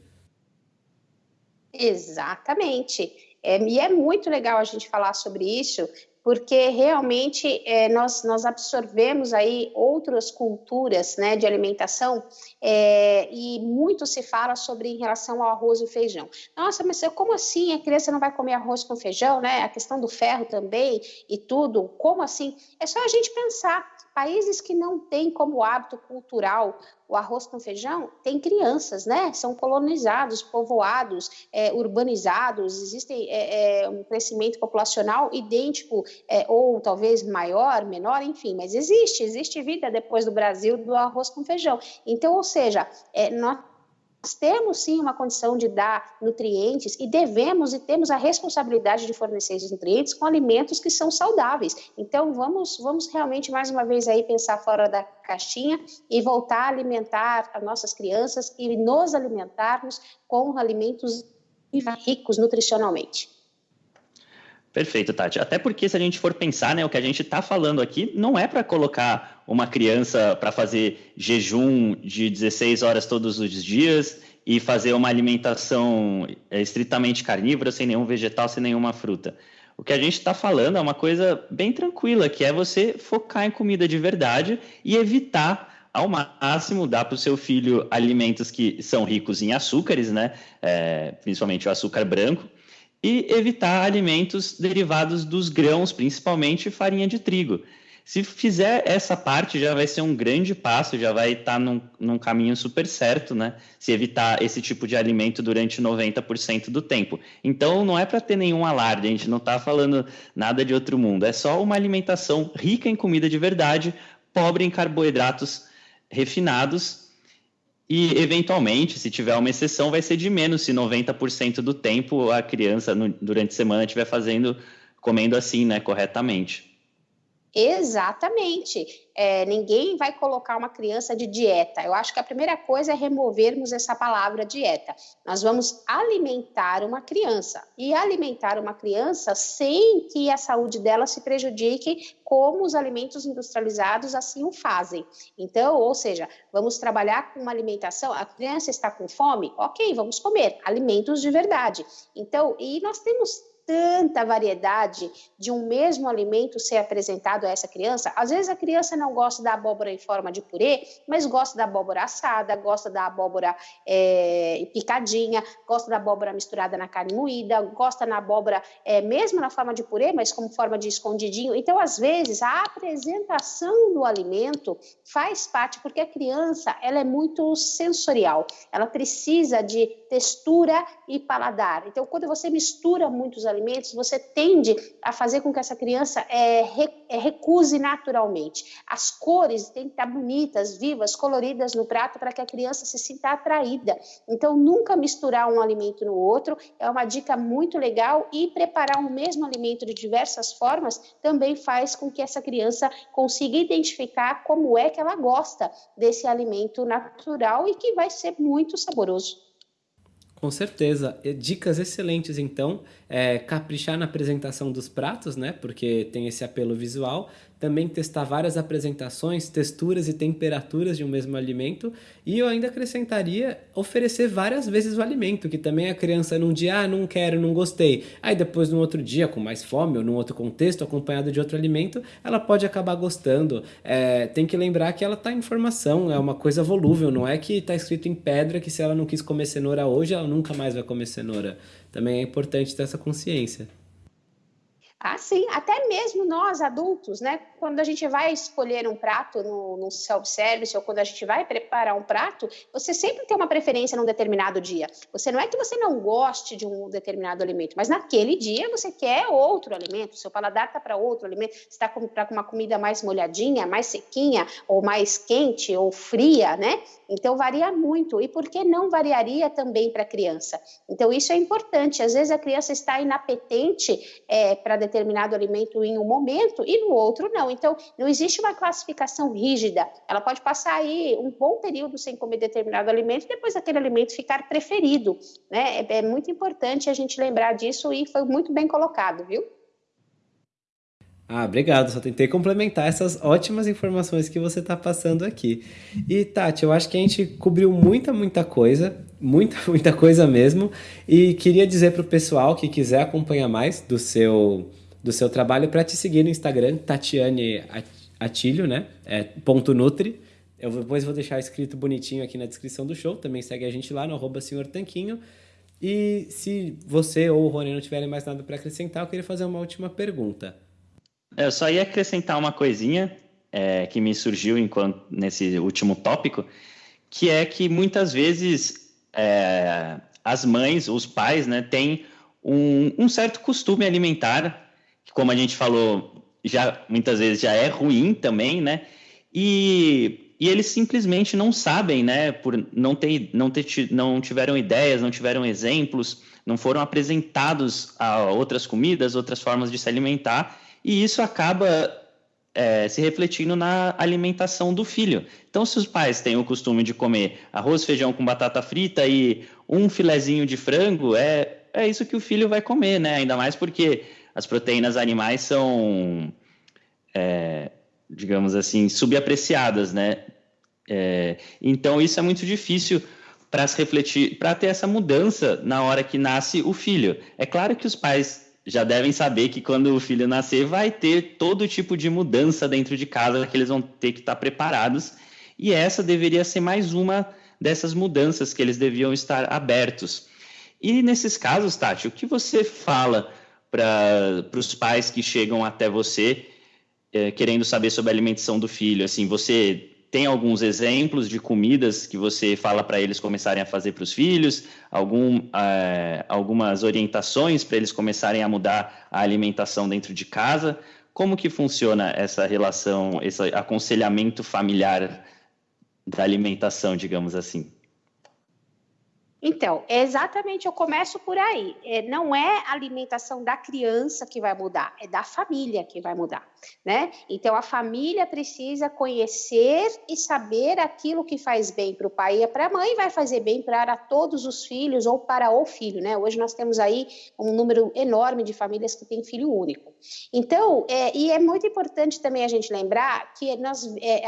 Exatamente. É, e é muito legal a gente falar sobre isso, porque realmente é, nós, nós absorvemos aí outras culturas né, de alimentação é, e muito se fala sobre em relação ao arroz e feijão. Nossa, mas como assim a criança não vai comer arroz com feijão, né? A questão do ferro também e tudo, como assim? É só a gente pensar Países que não têm como hábito cultural o arroz com feijão, tem crianças, né? São colonizados, povoados, é, urbanizados, existe é, é, um crescimento populacional idêntico, é, ou talvez maior, menor, enfim, mas existe, existe vida depois do Brasil do arroz com feijão. Então, ou seja, é, nós nós temos sim uma condição de dar nutrientes e devemos e temos a responsabilidade de fornecer esses nutrientes com alimentos que são saudáveis. Então vamos, vamos realmente mais uma vez aí pensar fora da caixinha e voltar a alimentar as nossas crianças e nos alimentarmos com alimentos ricos nutricionalmente. Perfeito, Tati. Até porque se a gente for pensar, né, o que a gente está falando aqui não é para colocar uma criança para fazer jejum de 16 horas todos os dias e fazer uma alimentação é, estritamente carnívora, sem nenhum vegetal, sem nenhuma fruta. O que a gente está falando é uma coisa bem tranquila, que é você focar em comida de verdade e evitar ao máximo dar para o seu filho alimentos que são ricos em açúcares, né? É, principalmente o açúcar branco, e evitar alimentos derivados dos grãos, principalmente farinha de trigo. Se fizer essa parte, já vai ser um grande passo, já vai estar num, num caminho super certo, né? Se evitar esse tipo de alimento durante 90% do tempo. Então, não é para ter nenhum alarde, a gente não está falando nada de outro mundo, é só uma alimentação rica em comida de verdade, pobre em carboidratos refinados e, eventualmente, se tiver uma exceção, vai ser de menos se 90% do tempo a criança, no, durante a semana, estiver fazendo, comendo assim, né, corretamente. Exatamente. É, ninguém vai colocar uma criança de dieta. Eu acho que a primeira coisa é removermos essa palavra dieta. Nós vamos alimentar uma criança. E alimentar uma criança sem que a saúde dela se prejudique, como os alimentos industrializados assim o fazem. Então, ou seja, vamos trabalhar com uma alimentação. A criança está com fome? Ok, vamos comer alimentos de verdade. Então, e nós temos tanta variedade de um mesmo alimento ser apresentado a essa criança. Às vezes a criança não gosta da abóbora em forma de purê, mas gosta da abóbora assada, gosta da abóbora é, picadinha, gosta da abóbora misturada na carne moída, gosta na abóbora é, mesmo na forma de purê, mas como forma de escondidinho. Então, às vezes, a apresentação do alimento faz parte, porque a criança ela é muito sensorial, ela precisa de textura e paladar. Então, quando você mistura muitos alimentos, alimentos, você tende a fazer com que essa criança é, é, recuse naturalmente. As cores têm que estar bonitas, vivas, coloridas no prato para que a criança se sinta atraída. Então, nunca misturar um alimento no outro é uma dica muito legal e preparar um mesmo alimento de diversas formas também faz com que essa criança consiga identificar como é que ela gosta desse alimento natural e que vai ser muito saboroso. Com certeza. Dicas excelentes, então. É, caprichar na apresentação dos pratos, né? Porque tem esse apelo visual também testar várias apresentações, texturas e temperaturas de um mesmo alimento. E eu ainda acrescentaria oferecer várias vezes o alimento, que também a criança num dia, ah, não quero, não gostei. Aí depois, num outro dia, com mais fome ou num outro contexto, acompanhado de outro alimento, ela pode acabar gostando. É, tem que lembrar que ela está em formação, é uma coisa volúvel, não é que está escrito em pedra que se ela não quis comer cenoura hoje, ela nunca mais vai comer cenoura. Também é importante ter essa consciência. Ah, sim, até mesmo nós adultos, né? Quando a gente vai escolher um prato no, no self-service ou quando a gente vai preparar um prato, você sempre tem uma preferência num determinado dia. Você não é que você não goste de um determinado alimento, mas naquele dia você quer outro alimento, seu paladar está para outro alimento, você está para uma comida mais molhadinha, mais sequinha, ou mais quente ou fria, né? Então varia muito. E por que não variaria também para a criança? Então isso é importante. Às vezes a criança está inapetente é, para determinado alimento em um momento e no outro não. Então, não existe uma classificação rígida. Ela pode passar aí um bom período sem comer determinado alimento e depois aquele alimento ficar preferido. Né? É, é muito importante a gente lembrar disso e foi muito bem colocado, viu? Ah, obrigado. Só tentei complementar essas ótimas informações que você está passando aqui. E, Tati, eu acho que a gente cobriu muita, muita coisa, muita, *laughs* muita coisa mesmo. E queria dizer para o pessoal que quiser acompanhar mais do seu, do seu trabalho para te seguir no Instagram, Tatiane Atilho, né? É, ponto Nutri. Eu depois vou deixar escrito bonitinho aqui na descrição do show. Também segue a gente lá no arroba Senhor Tanquinho. E se você ou o Rony não tiverem mais nada para acrescentar, eu queria fazer uma última pergunta. Eu só ia acrescentar uma coisinha é, que me surgiu enquanto nesse último tópico, que é que muitas vezes é, as mães, os pais, né, têm um, um, certo costume alimentar, que como a gente falou, já muitas vezes já é ruim também, né? E, e eles simplesmente não sabem, né? Por não ter, não ter, não tiveram ideias, não tiveram exemplos, não foram apresentados a outras comidas, outras formas de se alimentar e isso acaba é, se refletindo na alimentação do filho. Então, se os pais têm o costume de comer arroz, feijão com batata frita e um filezinho de frango, é, é isso que o filho vai comer, né? Ainda mais porque as proteínas animais são, é, digamos assim, subapreciadas, né? É, então, isso é muito difícil para se refletir, para ter essa mudança na hora que nasce o filho. É claro que os pais já devem saber que quando o filho nascer vai ter todo tipo de mudança dentro de casa que eles vão ter que estar preparados. E essa deveria ser mais uma dessas mudanças que eles deviam estar abertos. E nesses casos, Tati, o que você fala para os pais que chegam até você é, querendo saber sobre a alimentação do filho? Assim, você tem alguns exemplos de comidas que você fala para eles começarem a fazer para os filhos, algum, uh, algumas orientações para eles começarem a mudar a alimentação dentro de casa. Como que funciona essa relação, esse aconselhamento familiar da alimentação, digamos assim? Então, é exatamente, eu começo por aí. É, não é a alimentação da criança que vai mudar, é da família que vai mudar, né? Então, a família precisa conhecer e saber aquilo que faz bem para o pai e para a mãe, vai fazer bem para todos os filhos ou para o filho, né? Hoje nós temos aí um número enorme de famílias que têm filho único. Então, é, e é muito importante também a gente lembrar que nós, é,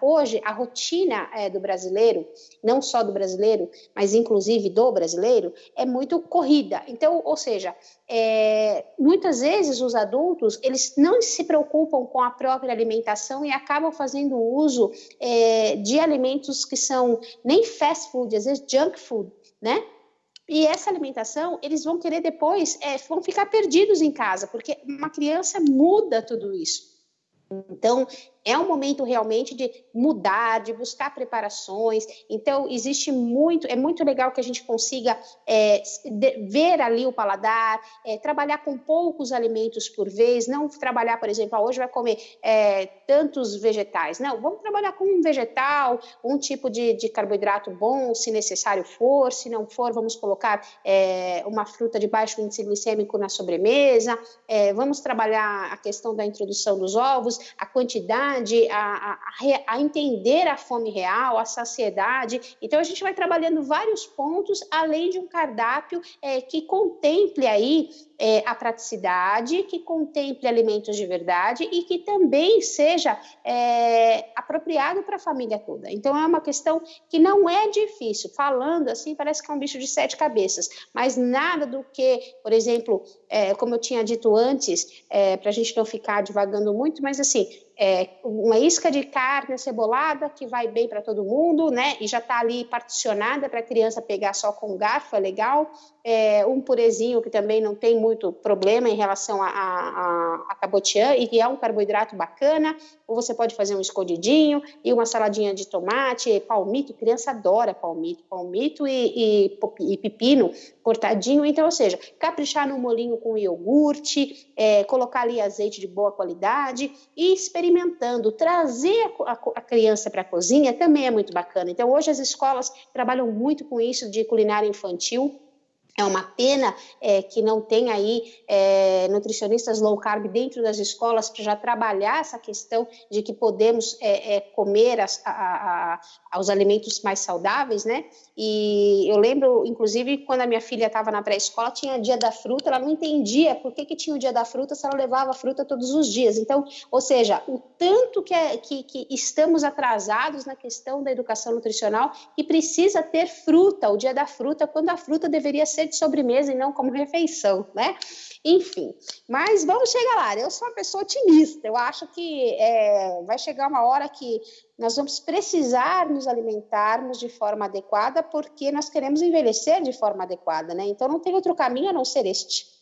hoje a rotina é, do brasileiro, não só do brasileiro, mas inclusive inclusive do brasileiro, é muito corrida. Então, ou seja, é, muitas vezes os adultos eles não se preocupam com a própria alimentação e acabam fazendo uso é, de alimentos que são nem fast food, às vezes junk food, né? E essa alimentação, eles vão querer depois, é, vão ficar perdidos em casa, porque uma criança muda tudo isso. Então, é um momento realmente de mudar, de buscar preparações. Então, existe muito, é muito legal que a gente consiga é, ver ali o paladar, é, trabalhar com poucos alimentos por vez, não trabalhar, por exemplo, ah, hoje vai comer é, tantos vegetais. Não, vamos trabalhar com um vegetal, um tipo de, de carboidrato bom, se necessário for, se não for, vamos colocar é, uma fruta de baixo índice glicêmico na sobremesa, é, vamos trabalhar a questão da introdução dos ovos, a quantidade a, a, a, entender a fome real, a saciedade. Então, a gente vai trabalhando vários pontos, além de um cardápio é, que contemple aí é, a praticidade, que contemple alimentos de verdade e que também seja é, apropriado para a família toda. Então, é uma questão que não é difícil. Falando assim, parece que é um bicho de sete cabeças, mas nada do que, por exemplo, é, como eu tinha dito antes, é, para a gente não ficar divagando muito, mas assim, é, uma isca de carne cebolada que vai bem para todo mundo, né? E já está ali particionada para a criança pegar só com garfo, é legal. É, um purezinho que também não tem muito problema em relação a, a, a cabotiã e que é um carboidrato bacana. Ou você pode fazer um escondidinho e uma saladinha de tomate, palmito. Criança adora palmito, palmito e, e, e pepino cortadinho. Então, ou seja, caprichar no molinho com iogurte, é, colocar ali azeite de boa qualidade e experimentando. Trazer a, a, a criança para a cozinha também é muito bacana. Então, hoje as escolas trabalham muito com isso de culinária infantil É uma pena é, que não tem aí é, nutricionistas low carb dentro das escolas para já trabalhar essa questão de que podemos é, é comer as, a, a, os alimentos mais saudáveis, né? E eu lembro, inclusive, quando a minha filha estava na pré-escola, tinha dia da fruta, ela não entendia por que, que tinha o dia da fruta se ela levava fruta todos os dias. Então, ou seja, o tanto que, é, que, que estamos atrasados na questão da educação nutricional e precisa ter fruta, o dia da fruta, quando a fruta deveria ser ser de sobremesa e não como refeição, né? Enfim, mas vamos chegar lá. Eu sou uma pessoa otimista. Eu acho que é, vai chegar uma hora que nós vamos precisar nos alimentarmos de forma adequada, porque nós queremos envelhecer de forma adequada, né? Então não tem outro caminho a não ser este.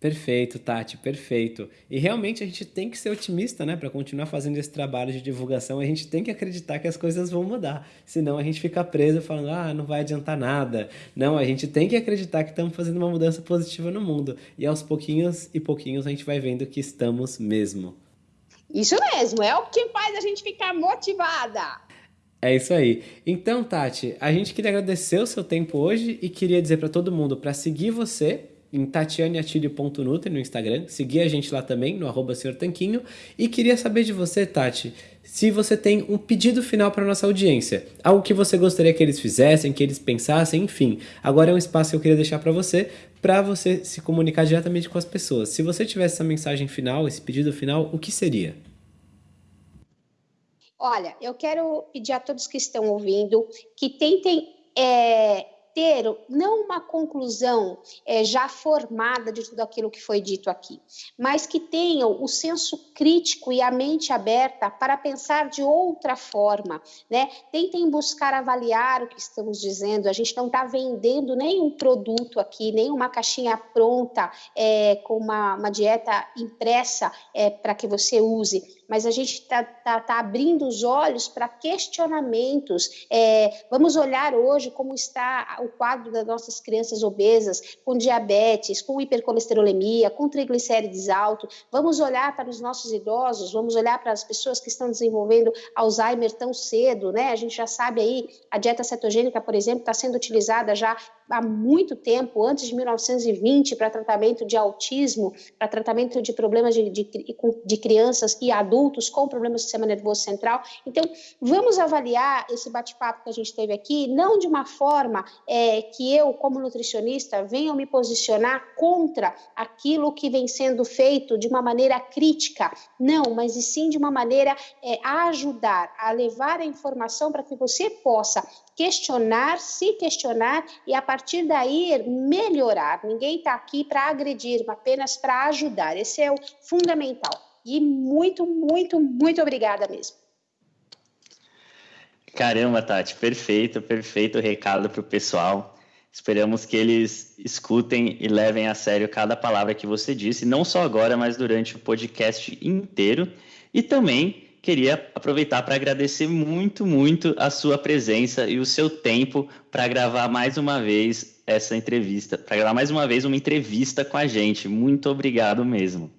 Perfeito, Tati, perfeito. E realmente a gente tem que ser otimista, né? Para continuar fazendo esse trabalho de divulgação, a gente tem que acreditar que as coisas vão mudar. Senão a gente fica preso falando, ah, não vai adiantar nada. Não, a gente tem que acreditar que estamos fazendo uma mudança positiva no mundo. E aos pouquinhos e pouquinhos a gente vai vendo que estamos mesmo. Isso mesmo, é o que faz a gente ficar motivada. É isso aí. Então, Tati, a gente queria agradecer o seu tempo hoje e queria dizer para todo mundo para seguir você em tatianeatilho.nutri no Instagram, seguir a gente lá também, no arroba Tanquinho, e queria saber de você, Tati, se você tem um pedido final para nossa audiência, algo que você gostaria que eles fizessem, que eles pensassem, enfim. Agora é um espaço que eu queria deixar para você, para você se comunicar diretamente com as pessoas. Se você tivesse essa mensagem final, esse pedido final, o que seria? Olha, eu quero pedir a todos que estão ouvindo que tentem é, ter não uma conclusão é, já formada de tudo aquilo que foi dito aqui, mas que tenham o senso crítico e a mente aberta para pensar de outra forma, né? Tentem buscar avaliar o que estamos dizendo. A gente não está vendendo nenhum produto aqui, nem uma caixinha pronta é, com uma, uma dieta impressa é, para que você use mas a gente está tá, tá abrindo os olhos para questionamentos. É, vamos olhar hoje como está o quadro das nossas crianças obesas, com diabetes, com hipercolesterolemia, com triglicérides altos. Vamos olhar para os nossos idosos, vamos olhar para as pessoas que estão desenvolvendo Alzheimer tão cedo, né? A gente já sabe aí, a dieta cetogênica, por exemplo, está sendo utilizada já há muito tempo, antes de 1920, para tratamento de autismo, para tratamento de problemas de, de, de crianças e adultos com problemas do sistema nervoso central. Então, vamos avaliar esse bate-papo que a gente teve aqui, não de uma forma é, que eu, como nutricionista, venha me posicionar contra aquilo que vem sendo feito de uma maneira crítica, não, mas e sim de uma maneira é, a ajudar, a levar a informação para que você possa questionar, se questionar e a partir daí melhorar. Ninguém está aqui para agredir, apenas para ajudar. Esse é o fundamental. E muito, muito, muito obrigada mesmo. Caramba, Tati, perfeito, perfeito recado para o pessoal. Esperamos que eles escutem e levem a sério cada palavra que você disse, não só agora, mas durante o podcast inteiro. E também queria aproveitar para agradecer muito, muito a sua presença e o seu tempo para gravar mais uma vez essa entrevista, para gravar mais uma vez uma entrevista com a gente. Muito obrigado mesmo.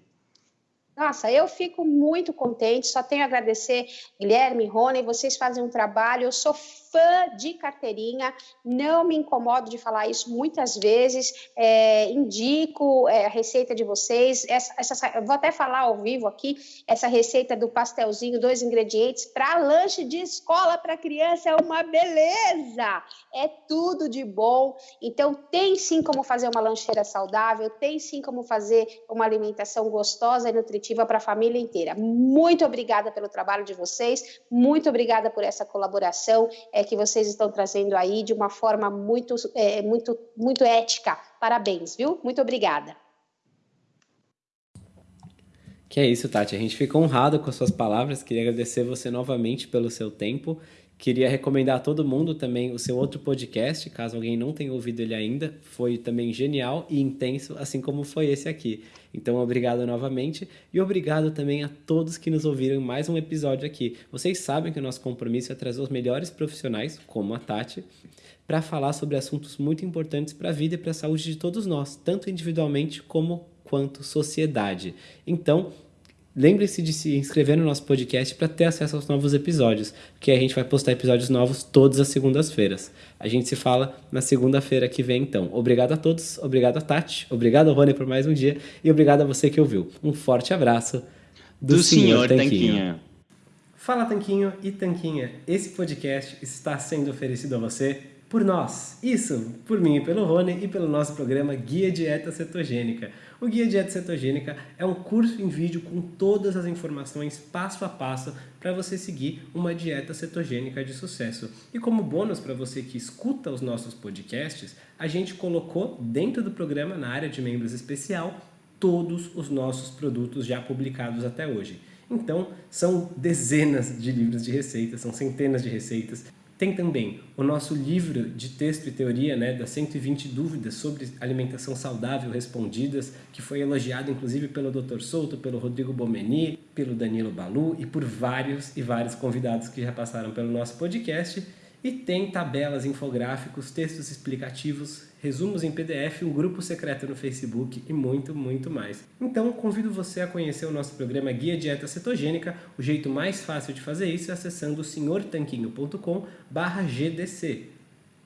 Nossa, eu fico muito contente, só tenho a agradecer, Guilherme, Rony, vocês fazem um trabalho, eu sou fã de carteirinha, não me incomodo de falar isso muitas vezes, é, indico é, a receita de vocês, essa, essa, vou até falar ao vivo aqui, essa receita do pastelzinho, dois ingredientes, para lanche de escola para criança é uma beleza, é tudo de bom, então tem sim como fazer uma lancheira saudável, tem sim como fazer uma alimentação gostosa e nutritiva para a família inteira. Muito obrigada pelo trabalho de vocês, muito obrigada por essa colaboração é, que vocês estão trazendo aí de uma forma muito, é, muito, muito ética. Parabéns, viu? Muito obrigada. Que é isso, Tati. A gente fica honrado com as suas palavras. Queria agradecer você novamente pelo seu tempo. Queria recomendar a todo mundo também o seu outro podcast, caso alguém não tenha ouvido ele ainda. Foi também genial e intenso, assim como foi esse aqui. Então, obrigado novamente e obrigado também a todos que nos ouviram em mais um episódio aqui. Vocês sabem que o nosso compromisso é trazer os melhores profissionais, como a Tati, para falar sobre assuntos muito importantes para a vida e para a saúde de todos nós, tanto individualmente como quanto sociedade. Então, Lembre-se de se inscrever no nosso podcast para ter acesso aos novos episódios, porque a gente vai postar episódios novos todas as segundas-feiras. A gente se fala na segunda-feira que vem, então. Obrigado a todos, obrigado a Tati, obrigado Rony por mais um dia e obrigado a você que ouviu. Um forte abraço do, do Senhor, Tanquinho. Tanquinho. Fala Tanquinho e Tanquinha, esse podcast está sendo oferecido a você por nós. Isso, por mim e pelo Rony e pelo nosso programa Guia Dieta Cetogênica. O Guia Dieta Cetogênica é um curso em vídeo com todas as informações passo a passo para você seguir uma dieta cetogênica de sucesso. E como bônus para você que escuta os nossos podcasts, a gente colocou dentro do programa, na área de membros especial, todos os nossos produtos já publicados até hoje. Então, são dezenas de livros de receitas, são centenas de receitas tem também o nosso livro de texto e teoria, né, das 120 dúvidas sobre alimentação saudável respondidas, que foi elogiado inclusive pelo Dr. Souto, pelo Rodrigo Bomeni, pelo Danilo Balu e por vários e vários convidados que já passaram pelo nosso podcast. E tem tabelas, infográficos, textos explicativos, resumos em PDF, um grupo secreto no Facebook e muito, muito mais. Então, convido você a conhecer o nosso programa Guia Dieta Cetogênica. O jeito mais fácil de fazer isso é acessando senhortanquinho.com/gdc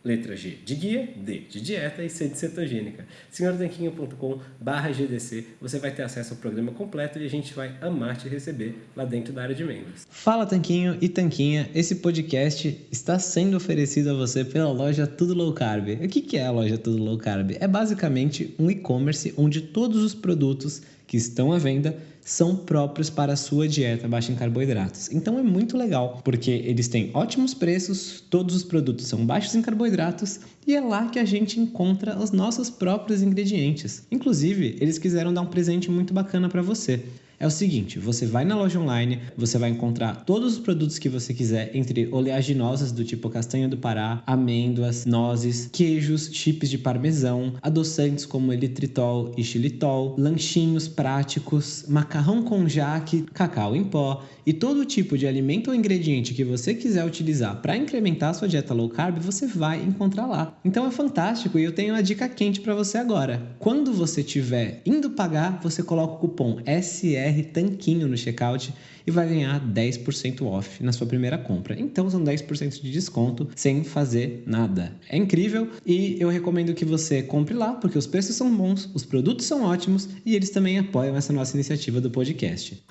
letra G de guia, D de dieta e C de cetogênica. senhortanquinho.com barra GDC, você vai ter acesso ao programa completo e a gente vai amar te receber lá dentro da área de membros. Fala Tanquinho e Tanquinha, esse podcast está sendo oferecido a você pela loja Tudo Low Carb. O que é a loja Tudo Low Carb? É basicamente um e-commerce onde todos os produtos que estão à venda são próprios para a sua dieta baixa em carboidratos. Então é muito legal, porque eles têm ótimos preços, todos os produtos são baixos em carboidratos e é lá que a gente encontra os nossos próprios ingredientes. Inclusive, eles quiseram dar um presente muito bacana para você é o seguinte: você vai na loja online, você vai encontrar todos os produtos que você quiser, entre oleaginosas do tipo castanha do Pará, amêndoas, nozes, queijos, chips de parmesão, adoçantes como elitritol e xilitol, lanchinhos práticos, macarrão com jaque, cacau em pó e todo tipo de alimento ou ingrediente que você quiser utilizar para incrementar a sua dieta low carb, você vai encontrar lá. Então é fantástico e eu tenho uma dica quente para você agora. Quando você estiver indo pagar, você coloca o cupom SR Tanquinho no checkout e vai ganhar 10% off na sua primeira compra. Então são 10% de desconto sem fazer nada. É incrível e eu recomendo que você compre lá porque os preços são bons, os produtos são ótimos e eles também apoiam essa nossa iniciativa do podcast.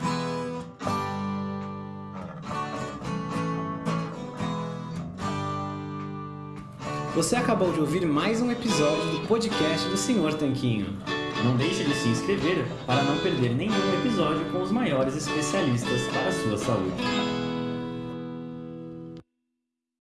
Você acabou de ouvir mais um episódio do podcast do Senhor Tanquinho. Não deixe de se inscrever para não perder nenhum episódio com os maiores especialistas para a sua saúde.